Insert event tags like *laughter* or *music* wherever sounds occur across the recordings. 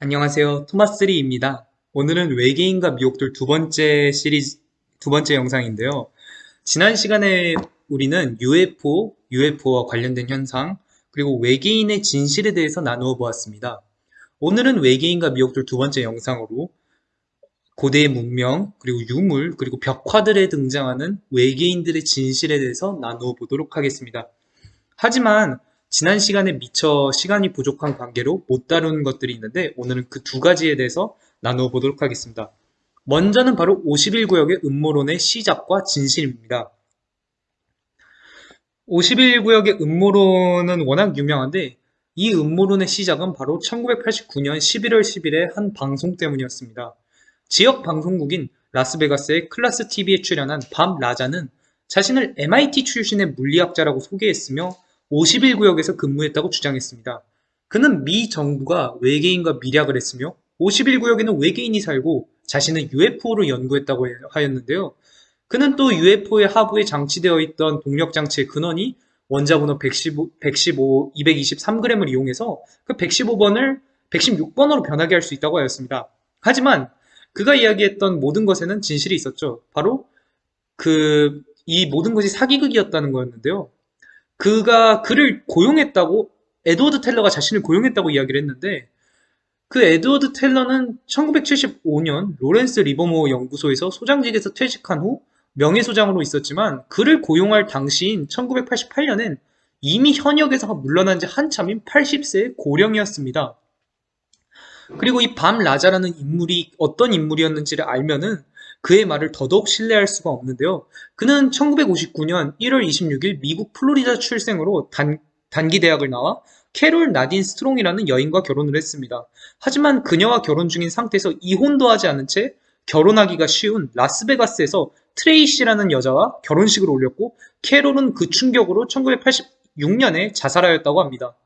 안녕하세요. 토마스리입니다. 오늘은 외계인과 미혹들 두 번째 시리즈, 두 번째 영상인데요. 지난 시간에 우리는 UFO, UFO와 관련된 현상, 그리고 외계인의 진실에 대해서 나누어 보았습니다. 오늘은 외계인과 미혹들 두 번째 영상으로 고대의 문명, 그리고 유물, 그리고 벽화들에 등장하는 외계인들의 진실에 대해서 나누어 보도록 하겠습니다. 하지만 지난 시간에 미처 시간이 부족한 관계로 못 다룬 것들이 있는데 오늘은 그 두 가지에 대해서 나누어 보도록 하겠습니다. 먼저는 바로 51구역의 음모론의 시작과 진실입니다. 51구역의 음모론은 워낙 유명한데 이 음모론의 시작은 바로 1989년 11월 10일의 한 방송 때문이었습니다. 지역 방송국인 라스베가스의 클라스 TV에 출연한 밤 라자는 자신을 MIT 출신의 물리학자라고 소개했으며 51 구역에서 근무했다고 주장했습니다. 그는 미 정부가 외계인과 밀약을 했으며 51 구역에는 외계인이 살고 자신은 UFO를 연구했다고 하였는데요. 그는 또 UFO의 하부에 장치되어 있던 동력장치의 근원이 원자번호 115, 115 223g을 이용해서 그 115번을 116번으로 변하게 할 수 있다고 하였습니다. 하지만 그가 이야기했던 모든 것에는 진실이 있었죠. 바로 그 이 모든 것이 사기극이었다는 거였는데요. 그가 그를 고용했다고 에드워드 텔러가 자신을 고용했다고 이야기를 했는데 그 에드워드 텔러는 1975년 로렌스 리버모어 연구소에서 소장직에서 퇴직한 후 명예소장으로 있었지만 그를 고용할 당시인 1988년엔 이미 현역에서 물러난 지 한참인 80세의 고령이었습니다. 그리고 이 밥 라자라는 인물이 어떤 인물이었는지를 알면은 그의 말을 더더욱 신뢰할 수가 없는데요. 그는 1959년 1월 26일 미국 플로리다 출생으로 단, 단기 대학을 나와 캐롤 나딘 스트롱이라는 여인과 결혼을 했습니다. 하지만 그녀와 결혼 중인 상태에서 이혼도 하지 않은 채 결혼하기가 쉬운 라스베가스에서 트레이시라는 여자와 결혼식을 올렸고 캐롤은 그 충격으로 1986년에 자살하였다고 합니다.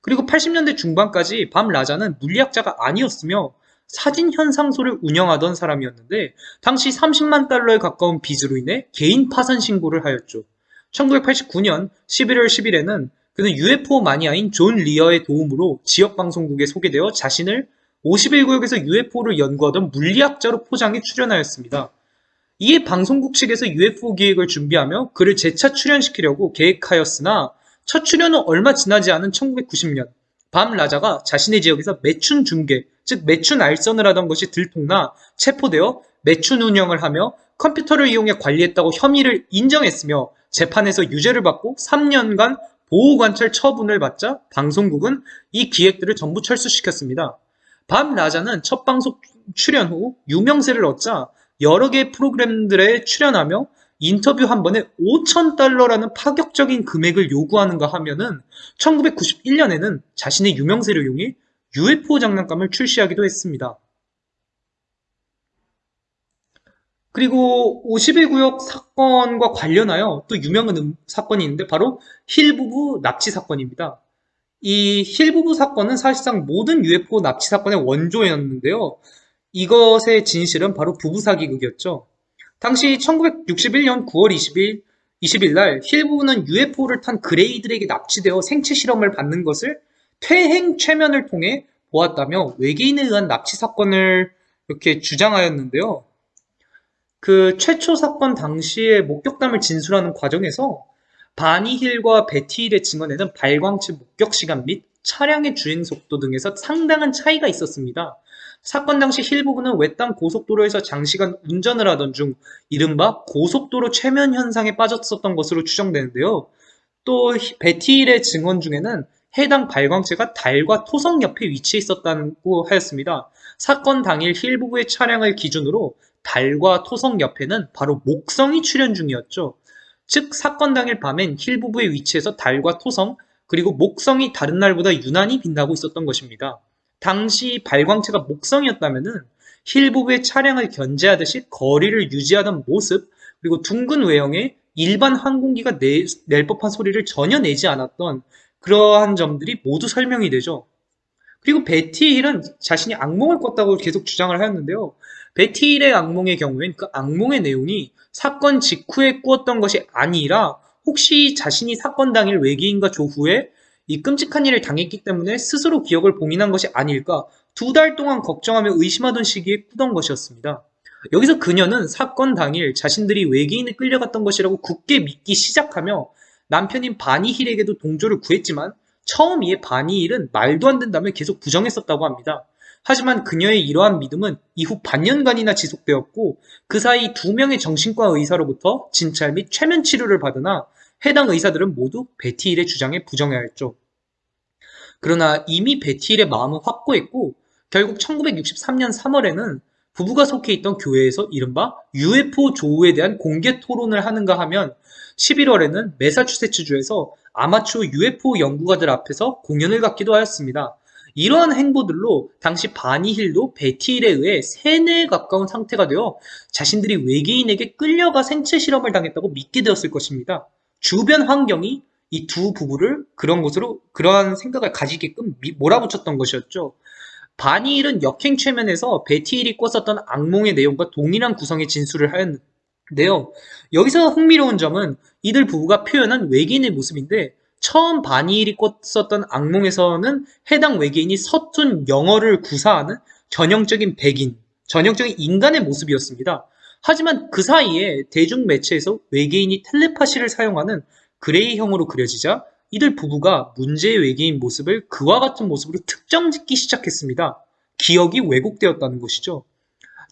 그리고 80년대 중반까지 밥 라자는 물리학자가 아니었으며 사진 현상소를 운영하던 사람이었는데 당시 30만 달러에 가까운 빚으로 인해 개인 파산 신고를 하였죠. 1989년 11월 10일에는 그는 UFO 마니아인 존 리어의 도움으로 지역 방송국에 소개되어 자신을 51구역에서 UFO를 연구하던 물리학자로 포장해 출연하였습니다. 이에 방송국 측에서 UFO 기획을 준비하며 그를 재차 출연시키려고 계획하였으나 첫 출연은 얼마 지나지 않은 1990년 밤 라자가 자신의 지역에서 매춘 중계, 즉 매춘 알선을 하던 것이 들통나 체포되어 매춘 운영을 하며 컴퓨터를 이용해 관리했다고 혐의를 인정했으며 재판에서 유죄를 받고 3년간 보호관찰 처분을 받자 방송국은 이 기획들을 전부 철수시켰습니다. 밤 라자는 첫 방송 출연 후 유명세를 얻자 여러 개의 프로그램들에 출연하며 인터뷰 한 번에 5천 달러라는 파격적인 금액을 요구하는가 하면은 1991년에는 자신의 유명세를 이용해 UFO 장난감을 출시하기도 했습니다. 그리고 51 구역 사건과 관련하여 또 유명한 음, 사건이 있는데 바로 힐 부부 납치 사건입니다. 이 힐 부부 사건은 사실상 모든 UFO 납치 사건의 원조였는데요. 이것의 진실은 바로 부부 사기극이었죠. 당시 1961년 9월 20일 20일 날힐 부부는 UFO를 탄 그레이들에게 납치되어 생체 실험을 받는 것을 퇴행 최면을 통해 보았다며 외계인에 의한 납치 사건을 이렇게 주장하였는데요. 그 최초 사건 당시의 목격담을 진술하는 과정에서 바니 힐과 베티 힐의 증언에는 발광체 목격 시간 및 차량의 주행 속도 등에서 상당한 차이가 있었습니다. 사건 당시 힐 부부는 외딴 고속도로에서 장시간 운전을 하던 중 이른바 고속도로 최면 현상에 빠졌었던 것으로 추정되는데요. 또 베티 힐의 증언 중에는 해당 발광체가 달과 토성 옆에 위치해 있었다고 하였습니다. 사건 당일 힐 부부의 차량을 기준으로 달과 토성 옆에는 바로 목성이 출현 중이었죠. 즉 사건 당일 밤엔 힐 부부의 위치에서 달과 토성 그리고 목성이 다른 날보다 유난히 빛나고 있었던 것입니다. 당시 발광체가 목성이었다면 힐 부부의 차량을 견제하듯이 거리를 유지하던 모습 그리고 둥근 외형의 일반 항공기가 내, 낼 법한 소리를 전혀 내지 않았던 그러한 점들이 모두 설명이 되죠. 그리고 베티 힐은 자신이 악몽을 꿨다고 계속 주장을 하였는데요. 베티 힐의 악몽의 경우엔 그 악몽의 내용이 사건 직후에 꾸었던 것이 아니라 혹시 자신이 사건 당일 외계인과 조우해 이 끔찍한 일을 당했기 때문에 스스로 기억을 봉인한 것이 아닐까 두 달 동안 걱정하며 의심하던 시기에 꾸던 것이었습니다. 여기서 그녀는 사건 당일 자신들이 외계인에 끌려갔던 것이라고 굳게 믿기 시작하며 남편인 바니힐에게도 동조를 구했지만 처음 이에 바니힐은 말도 안 된다며 계속 부정했었다고 합니다. 하지만 그녀의 이러한 믿음은 이후 반년간이나 지속되었고 그 사이 두 명의 정신과 의사로부터 진찰 및 최면 치료를 받으나 해당 의사들은 모두 베티힐의 주장에 부정하였죠. 그러나 이미 베티힐의 마음은 확고했고 결국 1963년 3월에는 부부가 속해 있던 교회에서 이른바 UFO 조우에 대한 공개 토론을 하는가 하면 11월에는 메사추세츠주에서 아마추어 UFO 연구가들 앞에서 공연을 갖기도 하였습니다. 이러한 행보들로 당시 바니힐도 베티힐에 의해 세뇌에 가까운 상태가 되어 자신들이 외계인에게 끌려가 생체 실험을 당했다고 믿게 되었을 것입니다. 주변 환경이 이 두 부부를 그런 곳으로 그러한 생각을 가지게끔 몰아붙였던 것이었죠. 바니힐은 역행 최면에서 베티힐이 꿨었던 악몽의 내용과 동일한 구성의 진술을 하였는데요. 여기서 흥미로운 점은 이들 부부가 표현한 외계인의 모습인데 처음 바니힐이 꿨었던 악몽에서는 해당 외계인이 서툰 영어를 구사하는 전형적인 백인, 전형적인 인간의 모습이었습니다. 하지만 그 사이에 대중 매체에서 외계인이 텔레파시를 사용하는 그레이형으로 그려지자 이들 부부가 문제의 외계인 모습을 그와 같은 모습으로 특정 짓기 시작했습니다. 기억이 왜곡되었다는 것이죠.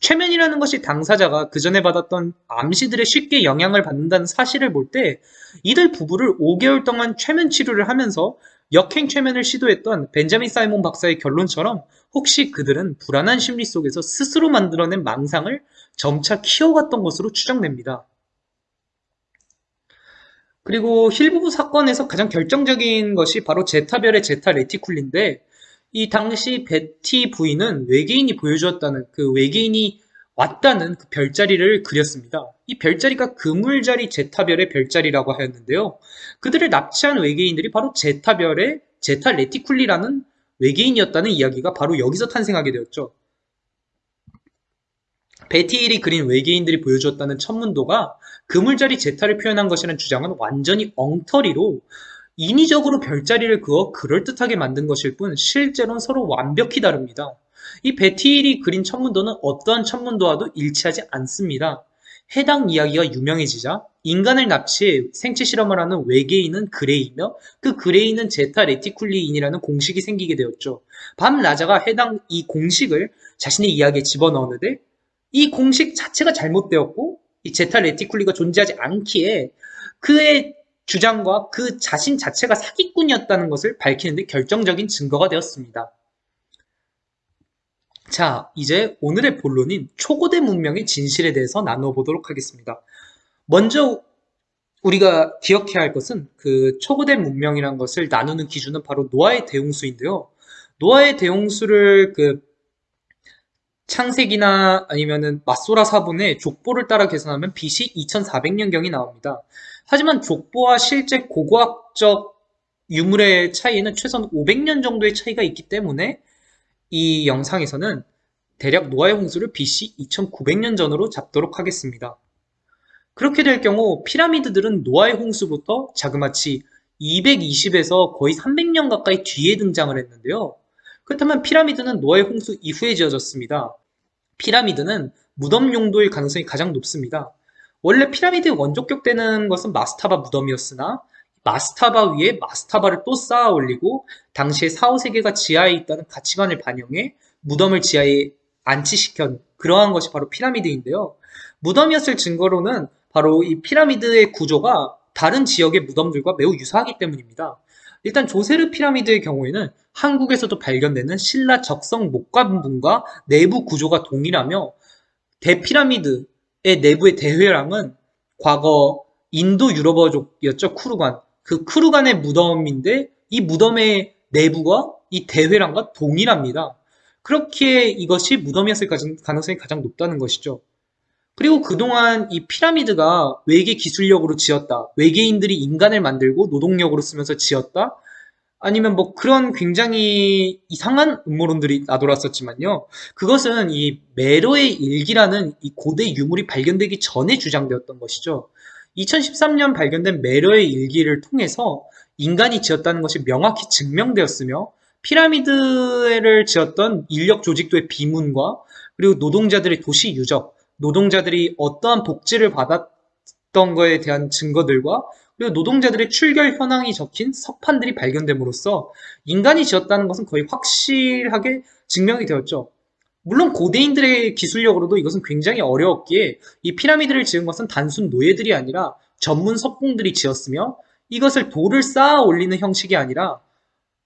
최면이라는 것이 당사자가 그 전에 받았던 암시들에 쉽게 영향을 받는다는 사실을 볼 때 이들 부부를 5개월 동안 최면 치료를 하면서 역행 최면을 시도했던 벤자민 사이몬 박사의 결론처럼 혹시 그들은 불안한 심리 속에서 스스로 만들어낸 망상을 점차 키워갔던 것으로 추정됩니다. 그리고 힐 부부 사건에서 가장 결정적인 것이 바로 제타별의 제타 레티쿨린데 이 당시 베티 부인은 외계인이 보여주었다는 그 외계인이 왔다는 그 별자리를 그렸습니다. 이 별자리가 그물자리 제타별의 별자리라고 하였는데요. 그들을 납치한 외계인들이 바로 제타별의 제타 레티쿨리라는 외계인이었다는 이야기가 바로 여기서 탄생하게 되었죠. 베티일이 그린 외계인들이 보여주었다는 천문도가 그물자리 제타를 표현한 것이라는 주장은 완전히 엉터리로 인위적으로 별자리를 그어 그럴듯하게 만든 것일 뿐 실제로는 서로 완벽히 다릅니다. 이 베티일이 그린 천문도는 어떠한 천문도와도 일치하지 않습니다. 해당 이야기가 유명해지자 인간을 납치해 생체 실험을 하는 외계인은 그레이며 그 그레이는 제타 레티쿨리인이라는 공식이 생기게 되었죠. 밥 라자가 해당 이 공식을 자신의 이야기에 집어넣었는데 이 공식 자체가 잘못되었고 이 제타 레티쿨리가 존재하지 않기에 그의 주장과 그 자신 자체가 사기꾼이었다는 것을 밝히는데 결정적인 증거가 되었습니다. 자, 이제 오늘의 본론인 초고대 문명의 진실에 대해서 나누어 보도록 하겠습니다. 먼저 우리가 기억해야 할 것은 그 초고대 문명이란 것을 나누는 기준은 바로 노아의 대홍수인데요. 노아의 대홍수를 그 창세기나 아니면은 마소라 사본의 족보를 따라 계산하면 BC 2400년경이 나옵니다. 하지만 족보와 실제 고고학적 유물의 차이에는 최소한 500년 정도의 차이가 있기 때문에 이 영상에서는 대략 노아의 홍수를 BC 2900년 전으로 잡도록 하겠습니다. 그렇게 될 경우 피라미드들은 노아의 홍수부터 자그마치 220에서 거의 300년 가까이 뒤에 등장을 했는데요. 그렇다면 피라미드는 노아의 홍수 이후에 지어졌습니다. 피라미드는 무덤 용도일 가능성이 가장 높습니다. 원래 피라미드 원조격되는 것은 마스타바 무덤이었으나 마스타바 위에 마스타바를 또 쌓아 올리고 당시에 4, 5세계가 지하에 있다는 가치관을 반영해 무덤을 지하에 안치시켜 그러한 것이 바로 피라미드인데요. 무덤이었을 증거로는 바로 이 피라미드의 구조가 다른 지역의 무덤들과 매우 유사하기 때문입니다. 일단 조세르 피라미드의 경우에는 한국에서도 발견되는 신라 적성 목관분과 내부 구조가 동일하며 대피라미드의 내부의 대회랑은 과거 인도 유럽어족이었죠 쿠르간 그 쿠르간의 무덤인데 이 무덤의 내부가 이 대회랑과 동일합니다. 그렇기에 이것이 무덤이었을 가능성이 가장 높다는 것이죠. 그리고 그동안 이 피라미드가 외계 기술력으로 지었다. 외계인들이 인간을 만들고 노동력으로 쓰면서 지었다. 아니면 뭐 그런 굉장히 이상한 음모론들이 나돌았었지만요. 그것은 이 메로의 일기라는 이 고대 유물이 발견되기 전에 주장되었던 것이죠. 2013년 발견된 메로의 일기를 통해서 인간이 지었다는 것이 명확히 증명되었으며 피라미드를 지었던 인력 조직도의 비문과 그리고 노동자들의 도시 유적, 노동자들이 어떠한 복지를 받았던 거에 대한 증거들과 그리고 노동자들의 출결 현황이 적힌 석판들이 발견됨으로써 인간이 지었다는 것은 거의 확실하게 증명이 되었죠. 물론 고대인들의 기술력으로도 이것은 굉장히 어려웠기에 이 피라미드를 지은 것은 단순 노예들이 아니라 전문 석공들이 지었으며 이것을 돌을 쌓아 올리는 형식이 아니라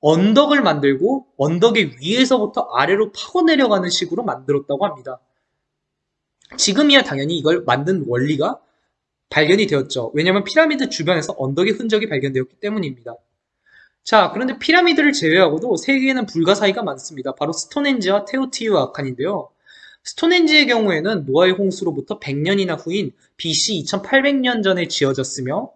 언덕을 만들고 언덕의 위에서부터 아래로 파고 내려가는 식으로 만들었다고 합니다. 지금이야 당연히 이걸 만든 원리가 발견이 되었죠. 왜냐하면 피라미드 주변에서 언덕의 흔적이 발견되었기 때문입니다. 자, 그런데 피라미드를 제외하고도 세계에는 불가사의가 많습니다. 바로 스톤헨지와 테오티우아칸인데요. 스톤헨지의 경우에는 노아의 홍수로부터 100년이나 후인 BC 2800년 전에 지어졌으며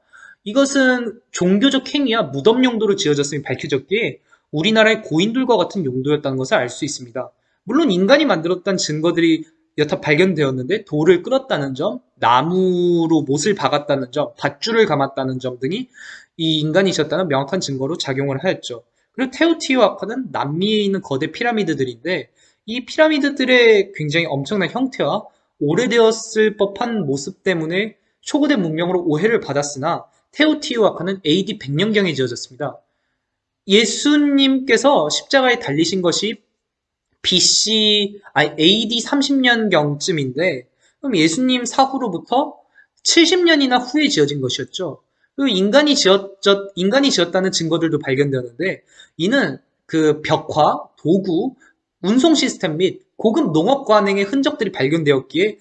이것은 종교적 행위와 무덤 용도로 지어졌음이 밝혀졌기에 우리나라의 고인들과 같은 용도였다는 것을 알 수 있습니다. 물론 인간이 만들었다는 증거들이 여타 발견되었는데 돌을 끌었다는 점, 나무로 못을 박았다는 점, 밧줄을 감았다는 점 등이 이 인간이 지었다는 명확한 증거로 작용을 하였죠. 그리고 테오티후아칸은 남미에 있는 거대 피라미드들인데 이 피라미드들의 굉장히 엄청난 형태와 오래되었을 법한 모습 때문에 초고대 문명으로 오해를 받았으나 테오티후아칸은 AD 100년경에 지어졌습니다. 예수님께서 십자가에 달리신 것이 BC, 아니 AD 30년경쯤인데 그럼 예수님 사후로부터 70년이나 후에 지어진 것이었죠. 그리고 인간이 지었, 인간이 지었다는 증거들도 발견되었는데 이는 그 벽화, 도구, 운송 시스템 및 고급 농업 관행의 흔적들이 발견되었기에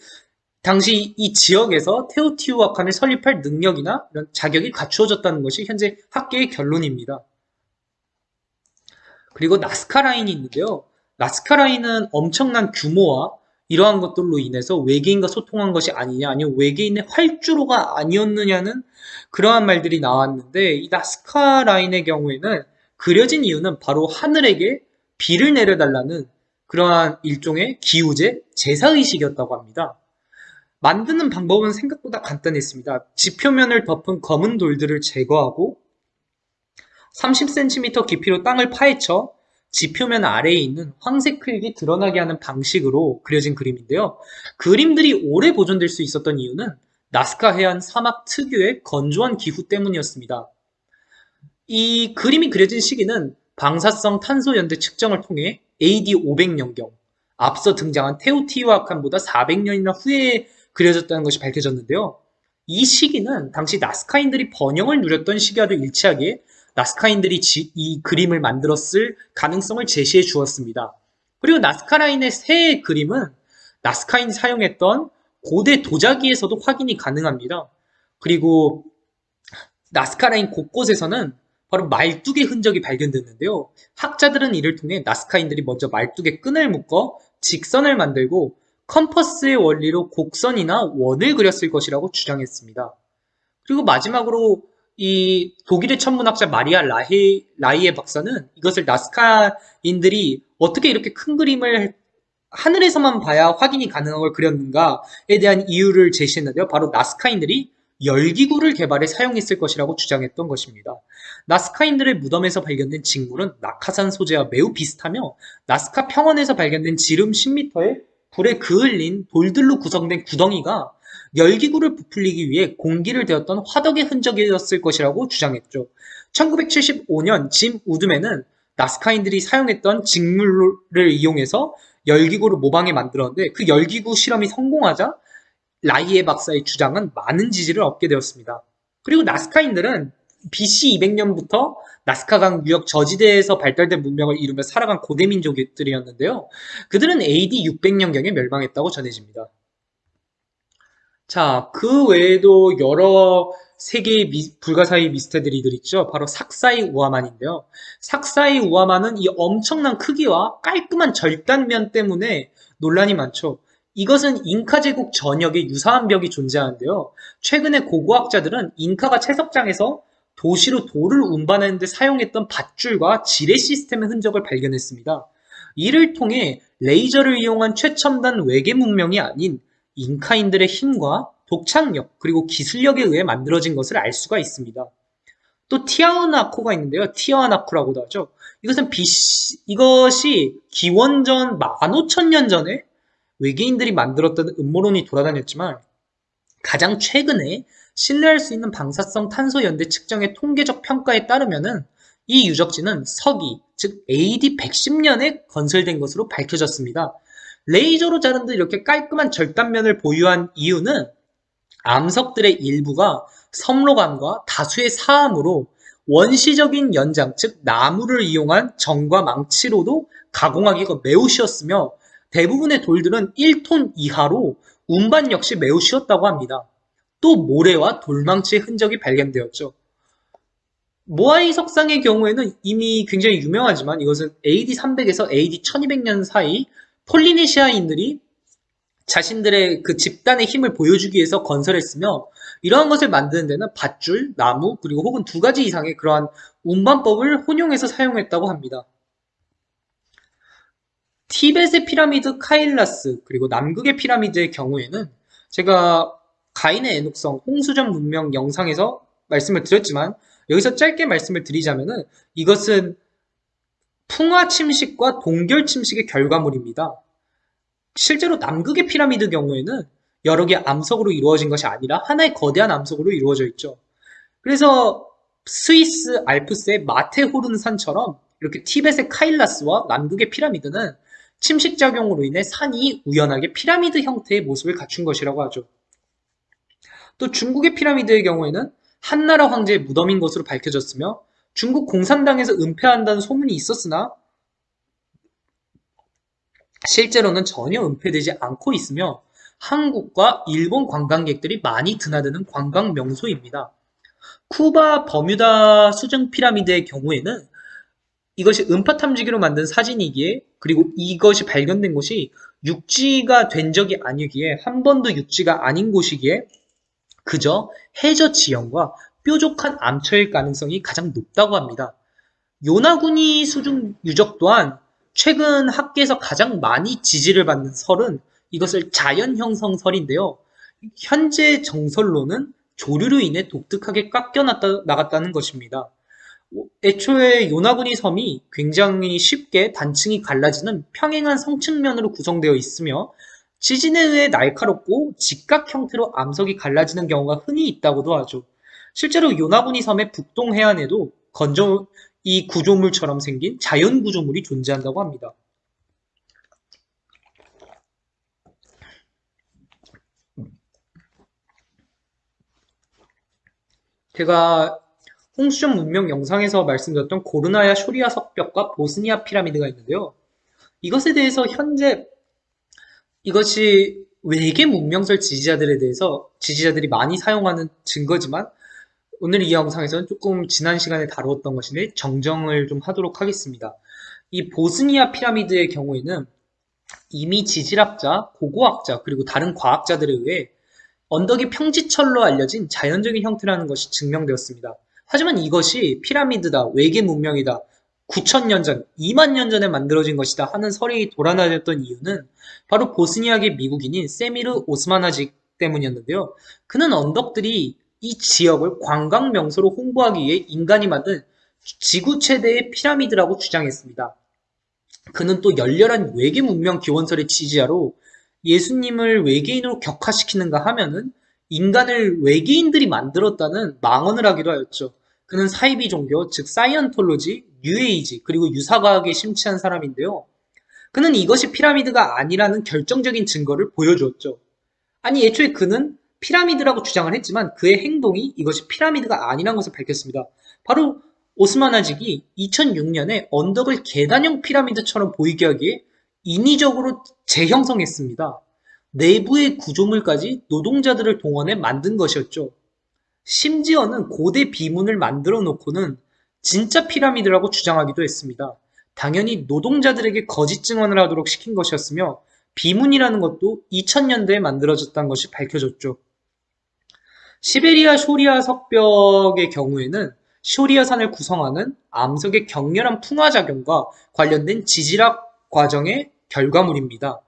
당시 이 지역에서 테오티우아칸을 설립할 능력이나 이런 자격이 갖추어졌다는 것이 현재 학계의 결론입니다. 그리고 나스카 라인이 있는데요. 나스카 라인은 엄청난 규모와 이러한 것들로 인해서 외계인과 소통한 것이 아니냐 아니면 외계인의 활주로가 아니었느냐는 그러한 말들이 나왔는데 이 나스카 라인의 경우에는 그려진 이유는 바로 하늘에게 비를 내려달라는 그러한 일종의 기우제, 제사의식이었다고 합니다. 만드는 방법은 생각보다 간단했습니다. 지표면을 덮은 검은 돌들을 제거하고 30cm 깊이로 땅을 파헤쳐 지표면 아래에 있는 황색 흙이 드러나게 하는 방식으로 그려진 그림인데요. 그림들이 오래 보존될 수 있었던 이유는 나스카 해안 사막 특유의 건조한 기후 때문이었습니다. 이 그림이 그려진 시기는 방사성 탄소 연대 측정을 통해 AD 500년경, 앞서 등장한 테오티와칸보다 400년이나 후에 그려졌다는 것이 밝혀졌는데요. 이 시기는 당시 나스카인들이 번영을 누렸던 시기와도 일치하게 나스카인들이 지, 이 그림을 만들었을 가능성을 제시해 주었습니다. 그리고 나스카 라인의 새 그림은 나스카인이 사용했던 고대 도자기에서도 확인이 가능합니다. 그리고 나스카 라인 곳곳에서는 바로 말뚝의 흔적이 발견됐는데요. 학자들은 이를 통해 나스카인들이 먼저 말뚝에 끈을 묶어 직선을 만들고 컴퍼스의 원리로 곡선이나 원을 그렸을 것이라고 주장했습니다. 그리고 마지막으로 이 독일의 천문학자 마리아 라히, 라이헤 박사는 이것을 나스카인들이 어떻게 이렇게 큰 그림을 하늘에서만 봐야 확인이 가능한 걸 그렸는가에 대한 이유를 제시했는데요. 바로 나스카인들이 열기구를 개발해 사용했을 것이라고 주장했던 것입니다. 나스카인들의 무덤에서 발견된 직물은 낙하산 소재와 매우 비슷하며 나스카 평원에서 발견된 지름 10m의 불에 그을린 돌들로 구성된 구덩이가 열기구를 부풀리기 위해 공기를 데웠던 화덕의 흔적이었을 것이라고 주장했죠. 1975년 짐 우드맨은 나스카인들이 사용했던 직물을 이용해서 열기구를 모방해 만들었는데 그 열기구 실험이 성공하자 라이에 박사의 주장은 많은 지지를 얻게 되었습니다. 그리고 나스카인들은 BC 200년부터 나스카강 유역 저지대에서 발달된 문명을 이루며 살아간 고대 민족들이었는데요. 그들은 AD 600년경에 멸망했다고 전해집니다. 자, 그 외에도 여러 세계의 미, 불가사의 미스테리들 있죠. 바로 삭사이 우아만인데요. 삭사이 우아만은 이 엄청난 크기와 깔끔한 절단면 때문에 논란이 많죠. 이것은 잉카 제국 전역에 유사한 벽이 존재하는데요. 최근에 고고학자들은 잉카가 채석장에서 도시로 돌을 운반하는 데 사용했던 밧줄과 지뢰 시스템의 흔적을 발견했습니다. 이를 통해 레이저를 이용한 최첨단 외계 문명이 아닌 잉카인들의 힘과 독창력 그리고 기술력에 의해 만들어진 것을 알 수가 있습니다. 또 티아나코가 있는데요. 티아나코라고도 하죠. 이것은 BC, 이것이 기원전 15,000년 전에 외계인들이 만들었다는 음모론이 돌아다녔지만 가장 최근에 신뢰할 수 있는 방사성 탄소 연대 측정의 통계적 평가에 따르면은 이 유적지는 서기, 즉 AD 110년에 건설된 것으로 밝혀졌습니다. 레이저로 자른 듯 이렇게 깔끔한 절단면을 보유한 이유는 암석들의 일부가 섬로감과 다수의 사암으로 원시적인 연장, 즉 나무를 이용한 정과 망치로도 가공하기가 매우 쉬웠으며 대부분의 돌들은 1톤 이하로 운반 역시 매우 쉬웠다고 합니다. 또 모래와 돌망치의 흔적이 발견되었죠. 모아이 석상의 경우에는 이미 굉장히 유명하지만 이것은 AD 300에서 AD 1200년 사이 폴리네시아인들이 자신들의 그 집단의 힘을 보여주기 위해서 건설했으며 이러한 것을 만드는 데는 밧줄, 나무, 그리고 혹은 두 가지 이상의 그러한 운반법을 혼용해서 사용했다고 합니다. 티벳의 피라미드 카일라스 그리고 남극의 피라미드의 경우에는 제가 가인의 애녹성 홍수전 문명 영상에서 말씀을 드렸지만 여기서 짧게 말씀을 드리자면은 이것은 풍화 침식과 동결 침식의 결과물입니다. 실제로 남극의 피라미드 경우에는 여러 개의 암석으로 이루어진 것이 아니라 하나의 거대한 암석으로 이루어져 있죠. 그래서 스위스 알프스의 마테호른 산처럼 이렇게 티벳의 카일라스와 남극의 피라미드는 침식작용으로 인해 산이 우연하게 피라미드 형태의 모습을 갖춘 것이라고 하죠. 또 중국의 피라미드의 경우에는 한나라 황제의 무덤인 것으로 밝혀졌으며 중국 공산당에서 은폐한다는 소문이 있었으나 실제로는 전혀 은폐되지 않고 있으며 한국과 일본 관광객들이 많이 드나드는 관광 명소입니다. 쿠바 버뮤다 수정 피라미드의 경우에는 이것이 음파 탐지기로 만든 사진이기에 그리고 이것이 발견된 곳이 육지가 된 적이 아니기에 한 번도 육지가 아닌 곳이기에 그저 해저 지형과 뾰족한 암초일 가능성이 가장 높다고 합니다. 요나구니 수중 유적 또한 최근 학계에서 가장 많이 지지를 받는 설은 이것을 자연 형성 설인데요. 현재 정설로는 조류로 인해 독특하게 깎여 나갔다는 것입니다. 애초에 요나구니 섬이 굉장히 쉽게 단층이 갈라지는 평행한 성층면으로 구성되어 있으며 지진에 의해 날카롭고 직각 형태로 암석이 갈라지는 경우가 흔히 있다고도 하죠. 실제로 요나구니 섬의 북동 해안에도 건조 이 구조물처럼 생긴 자연 구조물이 존재한다고 합니다. 제가 홍수전 문명 영상에서 말씀드렸던 고르나야 쇼리아 석벽과 보스니아 피라미드가 있는데요. 이것에 대해서 현재 이것이 외계 문명설 지지자들에 대해서 지지자들이 많이 사용하는 증거지만 오늘 이 영상에서는 조금 지난 시간에 다루었던 것인데 정정을 좀 하도록 하겠습니다. 이 보스니아 피라미드의 경우에는 이미 지질학자, 고고학자, 그리고 다른 과학자들에 의해 언덕이 평지철로 알려진 자연적인 형태라는 것이 증명되었습니다. 하지만 이것이 피라미드다, 외계 문명이다, 9천년 전, 2만 년 전에 만들어진 것이다 하는 설이 돌아다녔던 이유는 바로 보스니아계 미국인인 세미르 오스마나직 때문이었는데요. 그는 언덕들이 이 지역을 관광 명소로 홍보하기 위해 인간이 만든 지구 최대의 피라미드라고 주장했습니다. 그는 또 열렬한 외계 문명 기원설의 지지자로 예수님을 외계인으로 격화시키는가 하면은 인간을 외계인들이 만들었다는 망언을 하기도 하였죠. 그는 사이비 종교, 즉 사이언톨로지, 뉴에이지, 그리고 유사과학에 심취한 사람인데요. 그는 이것이 피라미드가 아니라는 결정적인 증거를 보여주었죠. 아니 애초에 그는 피라미드라고 주장을 했지만 그의 행동이 이것이 피라미드가 아니라는 것을 밝혔습니다. 바로 오스마나직이 2006년에 언덕을 계단형 피라미드처럼 보이게 하기에 인위적으로 재형성했습니다. 내부의 구조물까지 노동자들을 동원해 만든 것이었죠. 심지어는 고대 비문을 만들어 놓고는 진짜 피라미드라고 주장하기도 했습니다. 당연히 노동자들에게 거짓 증언을 하도록 시킨 것이었으며 비문이라는 것도 2000년대에 만들어졌다는 것이 밝혀졌죠. 시베리아 쇼리아 석벽의 경우에는 쇼리아산을 구성하는 암석의 격렬한 풍화작용과 관련된 지질학 과정의 결과물입니다.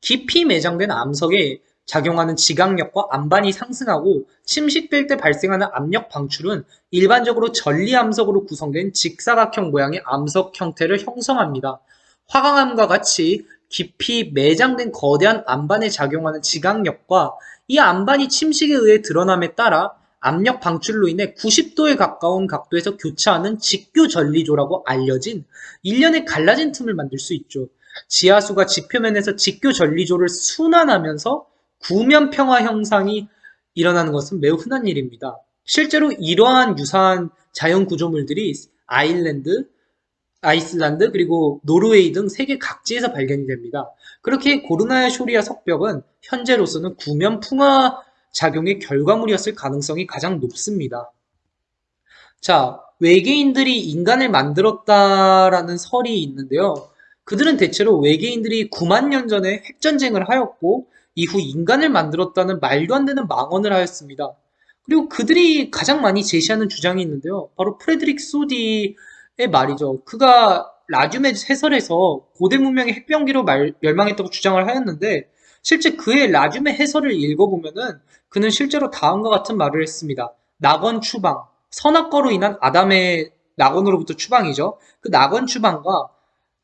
깊이 매장된 암석에 작용하는 지각력과 안반이 상승하고 침식될 때 발생하는 압력 방출은 일반적으로 전리암석으로 구성된 직사각형 모양의 암석 형태를 형성합니다. 화강암과 같이 깊이 매장된 거대한 안반에 작용하는 지각력과 이 안반이 침식에 의해 드러남에 따라 압력 방출로 인해 90도에 가까운 각도에서 교차하는 직교 전리조라고 알려진 일련의 갈라진 틈을 만들 수 있죠. 지하수가 지표면에서 직교 전리조를 순환하면서 구면 평화 형상이 일어나는 것은 매우 흔한 일입니다. 실제로 이러한 유사한 자연 구조물들이 아일랜드, 아이슬란드 그리고 노르웨이 등 세계 각지에서 발견이 됩니다. 그렇게 고르나야 쇼리아 석벽은 현재로서는 구면 풍화 작용의 결과물이었을 가능성이 가장 높습니다. 자, 외계인들이 인간을 만들었다라는 설이 있는데요. 그들은 대체로 외계인들이 9만 년 전에 핵전쟁을 하였고 이후 인간을 만들었다는 말도 안 되는 망언을 하였습니다. 그리고 그들이 가장 많이 제시하는 주장이 있는데요. 바로 프레드릭 소디의 말이죠. 그가 라듐의 해설에서 고대 문명의 핵병기로 말, 멸망했다고 주장을 하였는데 실제 그의 라듐의 해설을 읽어보면은 그는 실제로 다음과 같은 말을 했습니다. 낙원 추방, 선악과로 인한 아담의 낙원으로부터 추방이죠. 그 낙원 추방과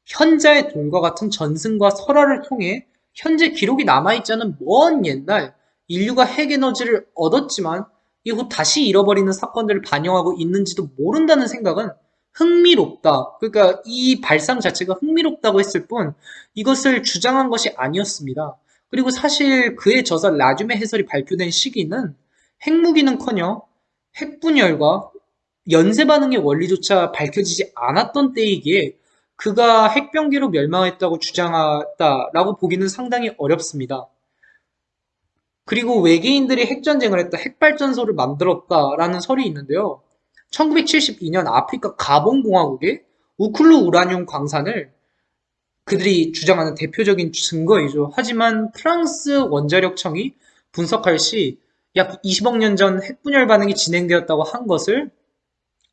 현자의 돈과 같은 전승과 설화를 통해 현재 기록이 남아있지 않은 먼 옛날 인류가 핵에너지를 얻었지만 이후 다시 잃어버리는 사건들을 반영하고 있는지도 모른다는 생각은 흥미롭다. 그러니까 이 발상 자체가 흥미롭다고 했을 뿐 이것을 주장한 것이 아니었습니다. 그리고 사실 그의 저서 라듐의 해설이 발표된 시기는 핵무기는커녕 핵분열과 연쇄 반응의 원리조차 밝혀지지 않았던 때이기에 그가 핵병기로 멸망했다고 주장했다라고 보기는 상당히 어렵습니다. 그리고 외계인들이 핵전쟁을 했다, 핵발전소를 만들었다라는 설이 있는데요. 1972년 아프리카 가봉공화국의 우쿨루 우라늄 광산을 그들이 주장하는 대표적인 증거이죠. 하지만 프랑스 원자력청이 분석할 시 약 20억 년 전 핵분열 반응이 진행되었다고 한 것을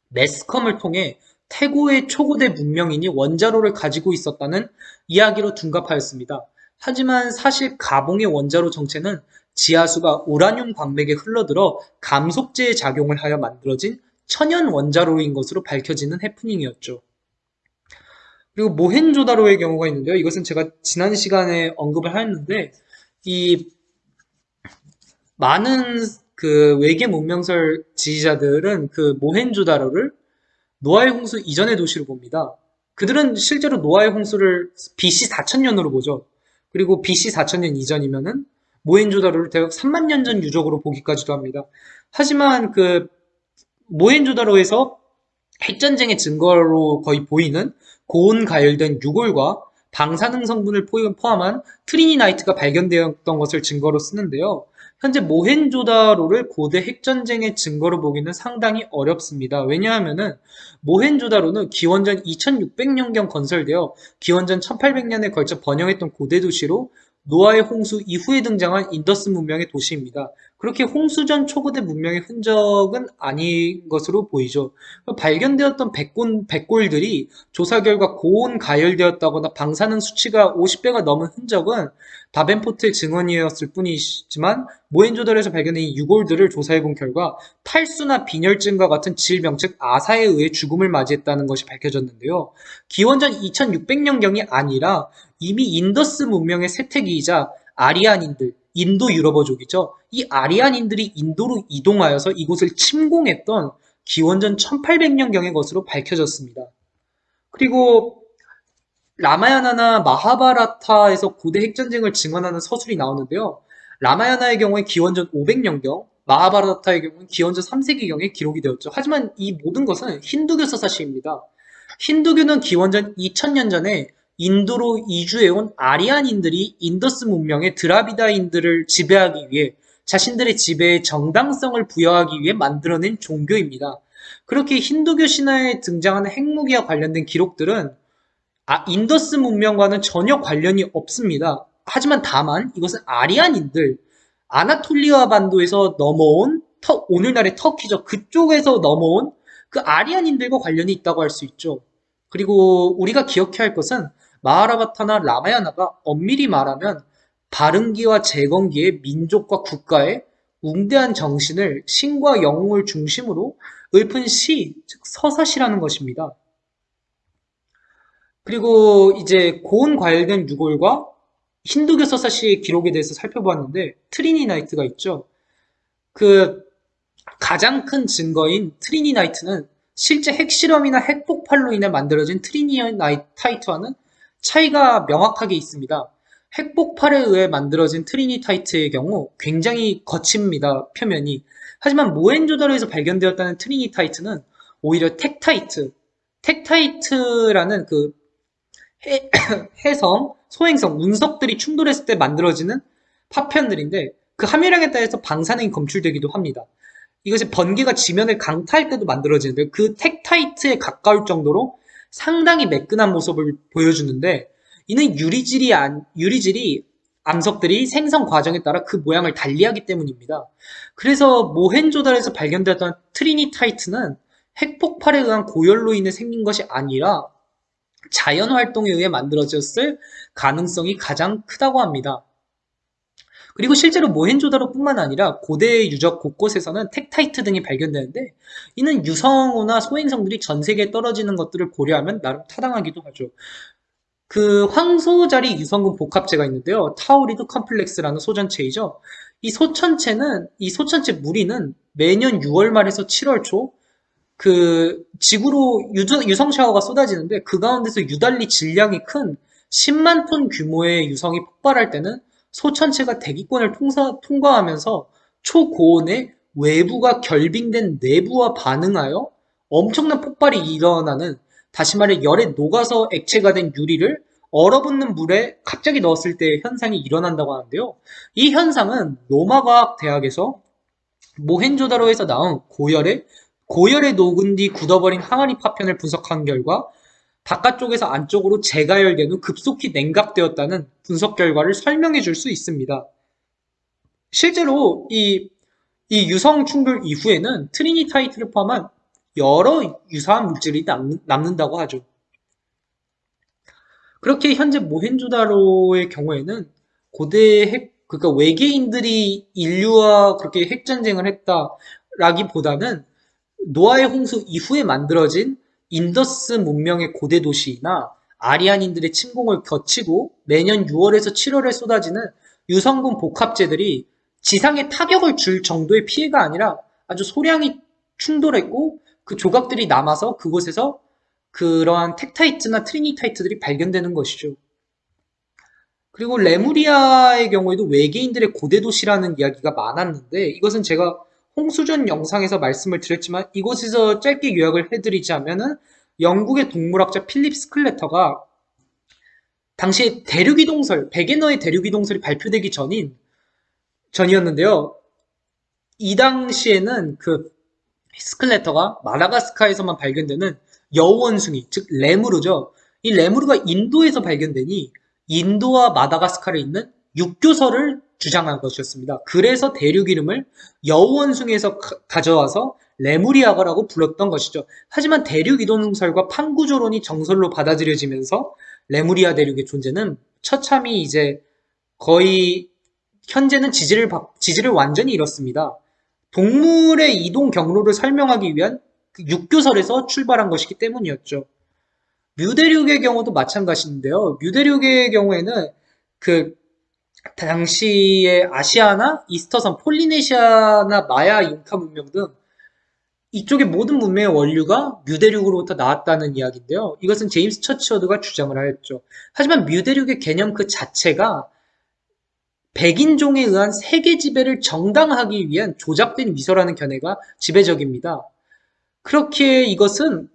매스컴을 통해 태고의 초고대 문명인이 원자로를 가지고 있었다는 이야기로 둔갑하였습니다. 하지만 사실 가봉의 원자로 정체는 지하수가 우라늄 광맥에 흘러들어 감속제의 작용을 하여 만들어진 천연 원자로인 것으로 밝혀지는 해프닝이었죠. 그리고 모헨조다로의 경우가 있는데요. 이것은 제가 지난 시간에 언급을 하였는데 이 많은 그 외계 문명설 지지자들은 그 모헨조다로를 노아의 홍수 이전의 도시로 봅니다. 그들은 실제로 노아의 홍수를 BC 4000년으로 보죠. 그리고 BC 4000년 이전이면은 모헨조다로를 대략 3만 년 전 유적으로 보기까지도 합니다. 하지만 그 모헨조다로에서 핵전쟁의 증거로 거의 보이는 고온 가열된 유골과 방사능 성분을 포함한 트리니타이트가 발견되었던 것을 증거로 쓰는데요. 현재 모헨조다로를 고대 핵전쟁의 증거로 보기는 상당히 어렵습니다. 왜냐하면은 모헨조다로는 기원전 2600년경 건설되어 기원전 1800년에 걸쳐 번영했던 고대 도시로 노아의 홍수 이후에 등장한 인더스 문명의 도시입니다. 그렇게 홍수전 초고대 문명의 흔적은 아닌 것으로 보이죠. 발견되었던 백골, 백골들이 조사 결과 고온 가열되었다거나 방사능 수치가 50배가 넘은 흔적은 다벤포트의 증언이었을 뿐이지만 모헨조다로에서 발견된 이 유골들을 조사해본 결과 탈수나 빈혈증과 같은 질병 즉 아사에 의해 죽음을 맞이했다는 것이 밝혀졌는데요. 기원전 2600년경이 아니라 이미 인더스 문명의 쇠퇴기이자 아리안인들 인도 유럽어족이죠. 이 아리안인들이 인도로 이동하여서 이곳을 침공했던 기원전 1800년경의 것으로 밝혀졌습니다. 그리고 라마야나나 마하바라타에서 고대 핵전쟁을 증언하는 서술이 나오는데요. 라마야나의 경우에 기원전 500년경, 마하바라타의 경우는 기원전 3세기경에 기록이 되었죠. 하지만 이 모든 것은 힌두교 서사시입니다. 힌두교는 기원전 2000년 전에 인도로 이주해온 아리안인들이 인더스 문명의 드라비다인들을 지배하기 위해 자신들의 지배에 정당성을 부여하기 위해 만들어낸 종교입니다. 그렇게 힌두교 신화에 등장하는 핵무기와 관련된 기록들은 아, 인더스 문명과는 전혀 관련이 없습니다. 하지만 다만 이것은 아리안인들, 아나톨리아 반도에서 넘어온 터, 오늘날의 터키죠. 그쪽에서 넘어온 그 아리안인들과 관련이 있다고 할 수 있죠. 그리고 우리가 기억해야 할 것은 마하라바타나 라마야나가 엄밀히 말하면 발흥기와 재건기의 민족과 국가의 웅대한 정신을 신과 영웅을 중심으로 읊은 시, 즉 서사시라는 것입니다. 그리고 이제 고온 과열된 유골과 힌두교 서사시의 기록에 대해서 살펴보았는데 트리니타이트가 있죠. 그 가장 큰 증거인 트리니타이트는 실제 핵실험이나 핵폭발로 인해 만들어진 트리니타이트와는 차이가 명확하게 있습니다. 핵폭발에 의해 만들어진 트리니타이트의 경우 굉장히 거칩니다, 표면이. 하지만 모헨조다로에서 발견되었다는 트리니타이트는 오히려 텍타이트, 텍타이트라는 그 혜, *coughs* 혜성, 소행성, 운석들이 충돌했을 때 만들어지는 파편들인데 그 함유량에 따라서 방사능이 검출되기도 합니다. 이것이 번개가 지면을 강타할 때도 만들어지는데 그 텍타이트에 가까울 정도로 상당히 매끈한 모습을 보여주는데 이는 유리질이 안, 유리질이 암석들이 생성 과정에 따라 그 모양을 달리하기 때문입니다. 그래서 모헨조다로에서 발견되었던 트리니타이트는 핵폭발에 의한 고열로 인해 생긴 것이 아니라 자연 활동에 의해 만들어졌을 가능성이 가장 크다고 합니다. 그리고 실제로 모헨조다로뿐만 아니라 고대 유적 곳곳에서는 텍타이트 등이 발견되는데 이는 유성호나 소행성들이 전 세계에 떨어지는 것들을 고려하면 나름 타당하기도 하죠. 그 황소자리 유성분 복합체가 있는데요. 타우리드 컴플렉스라는 소전체이죠. 이 소천체는 이 소천체 무리는 매년 6월 말에서 7월 초그 지구로 유성 샤워가 쏟아지는데 그 가운데서 유달리 질량이 큰 10만 톤 규모의 유성이 폭발할 때는 소천체가 대기권을 통사, 통과하면서 초고온의 외부가 결빙된 내부와 반응하여 엄청난 폭발이 일어나는 다시 말해 열에 녹아서 액체가 된 유리를 얼어붙는 물에 갑자기 넣었을 때 현상이 일어난다고 하는데요. 이 현상은 로마과학 대학에서 모헨조다로에서 나온 고열에 고열에 녹은 뒤 굳어버린 항아리 파편을 분석한 결과 바깥쪽에서 안쪽으로 재가열된 후 급속히 냉각되었다는 분석 결과를 설명해 줄 수 있습니다. 실제로 이, 이 유성 충돌 이후에는 트리니타이트를 포함한 여러 유사한 물질이 남는, 다고 하죠. 그렇게 현재 모헨조다로의 경우에는 고대 핵, 그러니까 외계인들이 인류와 그렇게 핵전쟁을 했다라기보다는 노아의 홍수 이후에 만들어진 인더스 문명의 고대 도시나 아리안인들의 침공을 거치고 매년 6월에서 7월에 쏟아지는 유성분 복합체들이 지상에 타격을 줄 정도의 피해가 아니라 아주 소량이 충돌했고 그 조각들이 남아서 그곳에서 그러한 텍타이트나 트리니타이트들이 발견되는 것이죠. 그리고 레무리아의 경우에도 외계인들의 고대 도시라는 이야기가 많았는데 이것은 제가 홍수전 영상에서 말씀을 드렸지만 이곳에서 짧게 요약을 해드리자면은 영국의 동물학자 필립 스클레터가 당시 대륙이동설, 베게너의 대륙이동설이 발표되기 전인 전이었는데요. 이 당시에는 그 스클레터가 마다가스카에서만 발견되는 여우원숭이, 즉 레무르죠. 이 레무르가 인도에서 발견되니 인도와 마다가스카르에 있는 육교설을 주장한 것이었습니다. 그래서 대륙 이름을 여우원숭이에서 가져와서 레무리아가라고 불렀던 것이죠. 하지만 대륙 이동설과 판구조론이 정설로 받아들여지면서 레무리아 대륙의 존재는 처참히 이제 거의 현재는 지지를, 지지를 완전히 잃었습니다. 동물의 이동 경로를 설명하기 위한 그 육교설에서 출발한 것이기 때문이었죠. 뮤대륙의 경우도 마찬가지인데요. 뮤대륙의 경우에는 그 당시의 아시아나 이스터섬, 폴리네시아나 마야 잉카 문명 등 이쪽의 모든 문명의 원류가 뮤대륙으로부터 나왔다는 이야기인데요. 이것은 제임스 처치워드가 주장을 하였죠. 하지만 뮤대륙의 개념 그 자체가 백인종에 의한 세계 지배를 정당화하기 위한 조작된 미소라는 견해가 지배적입니다. 그렇게 이것은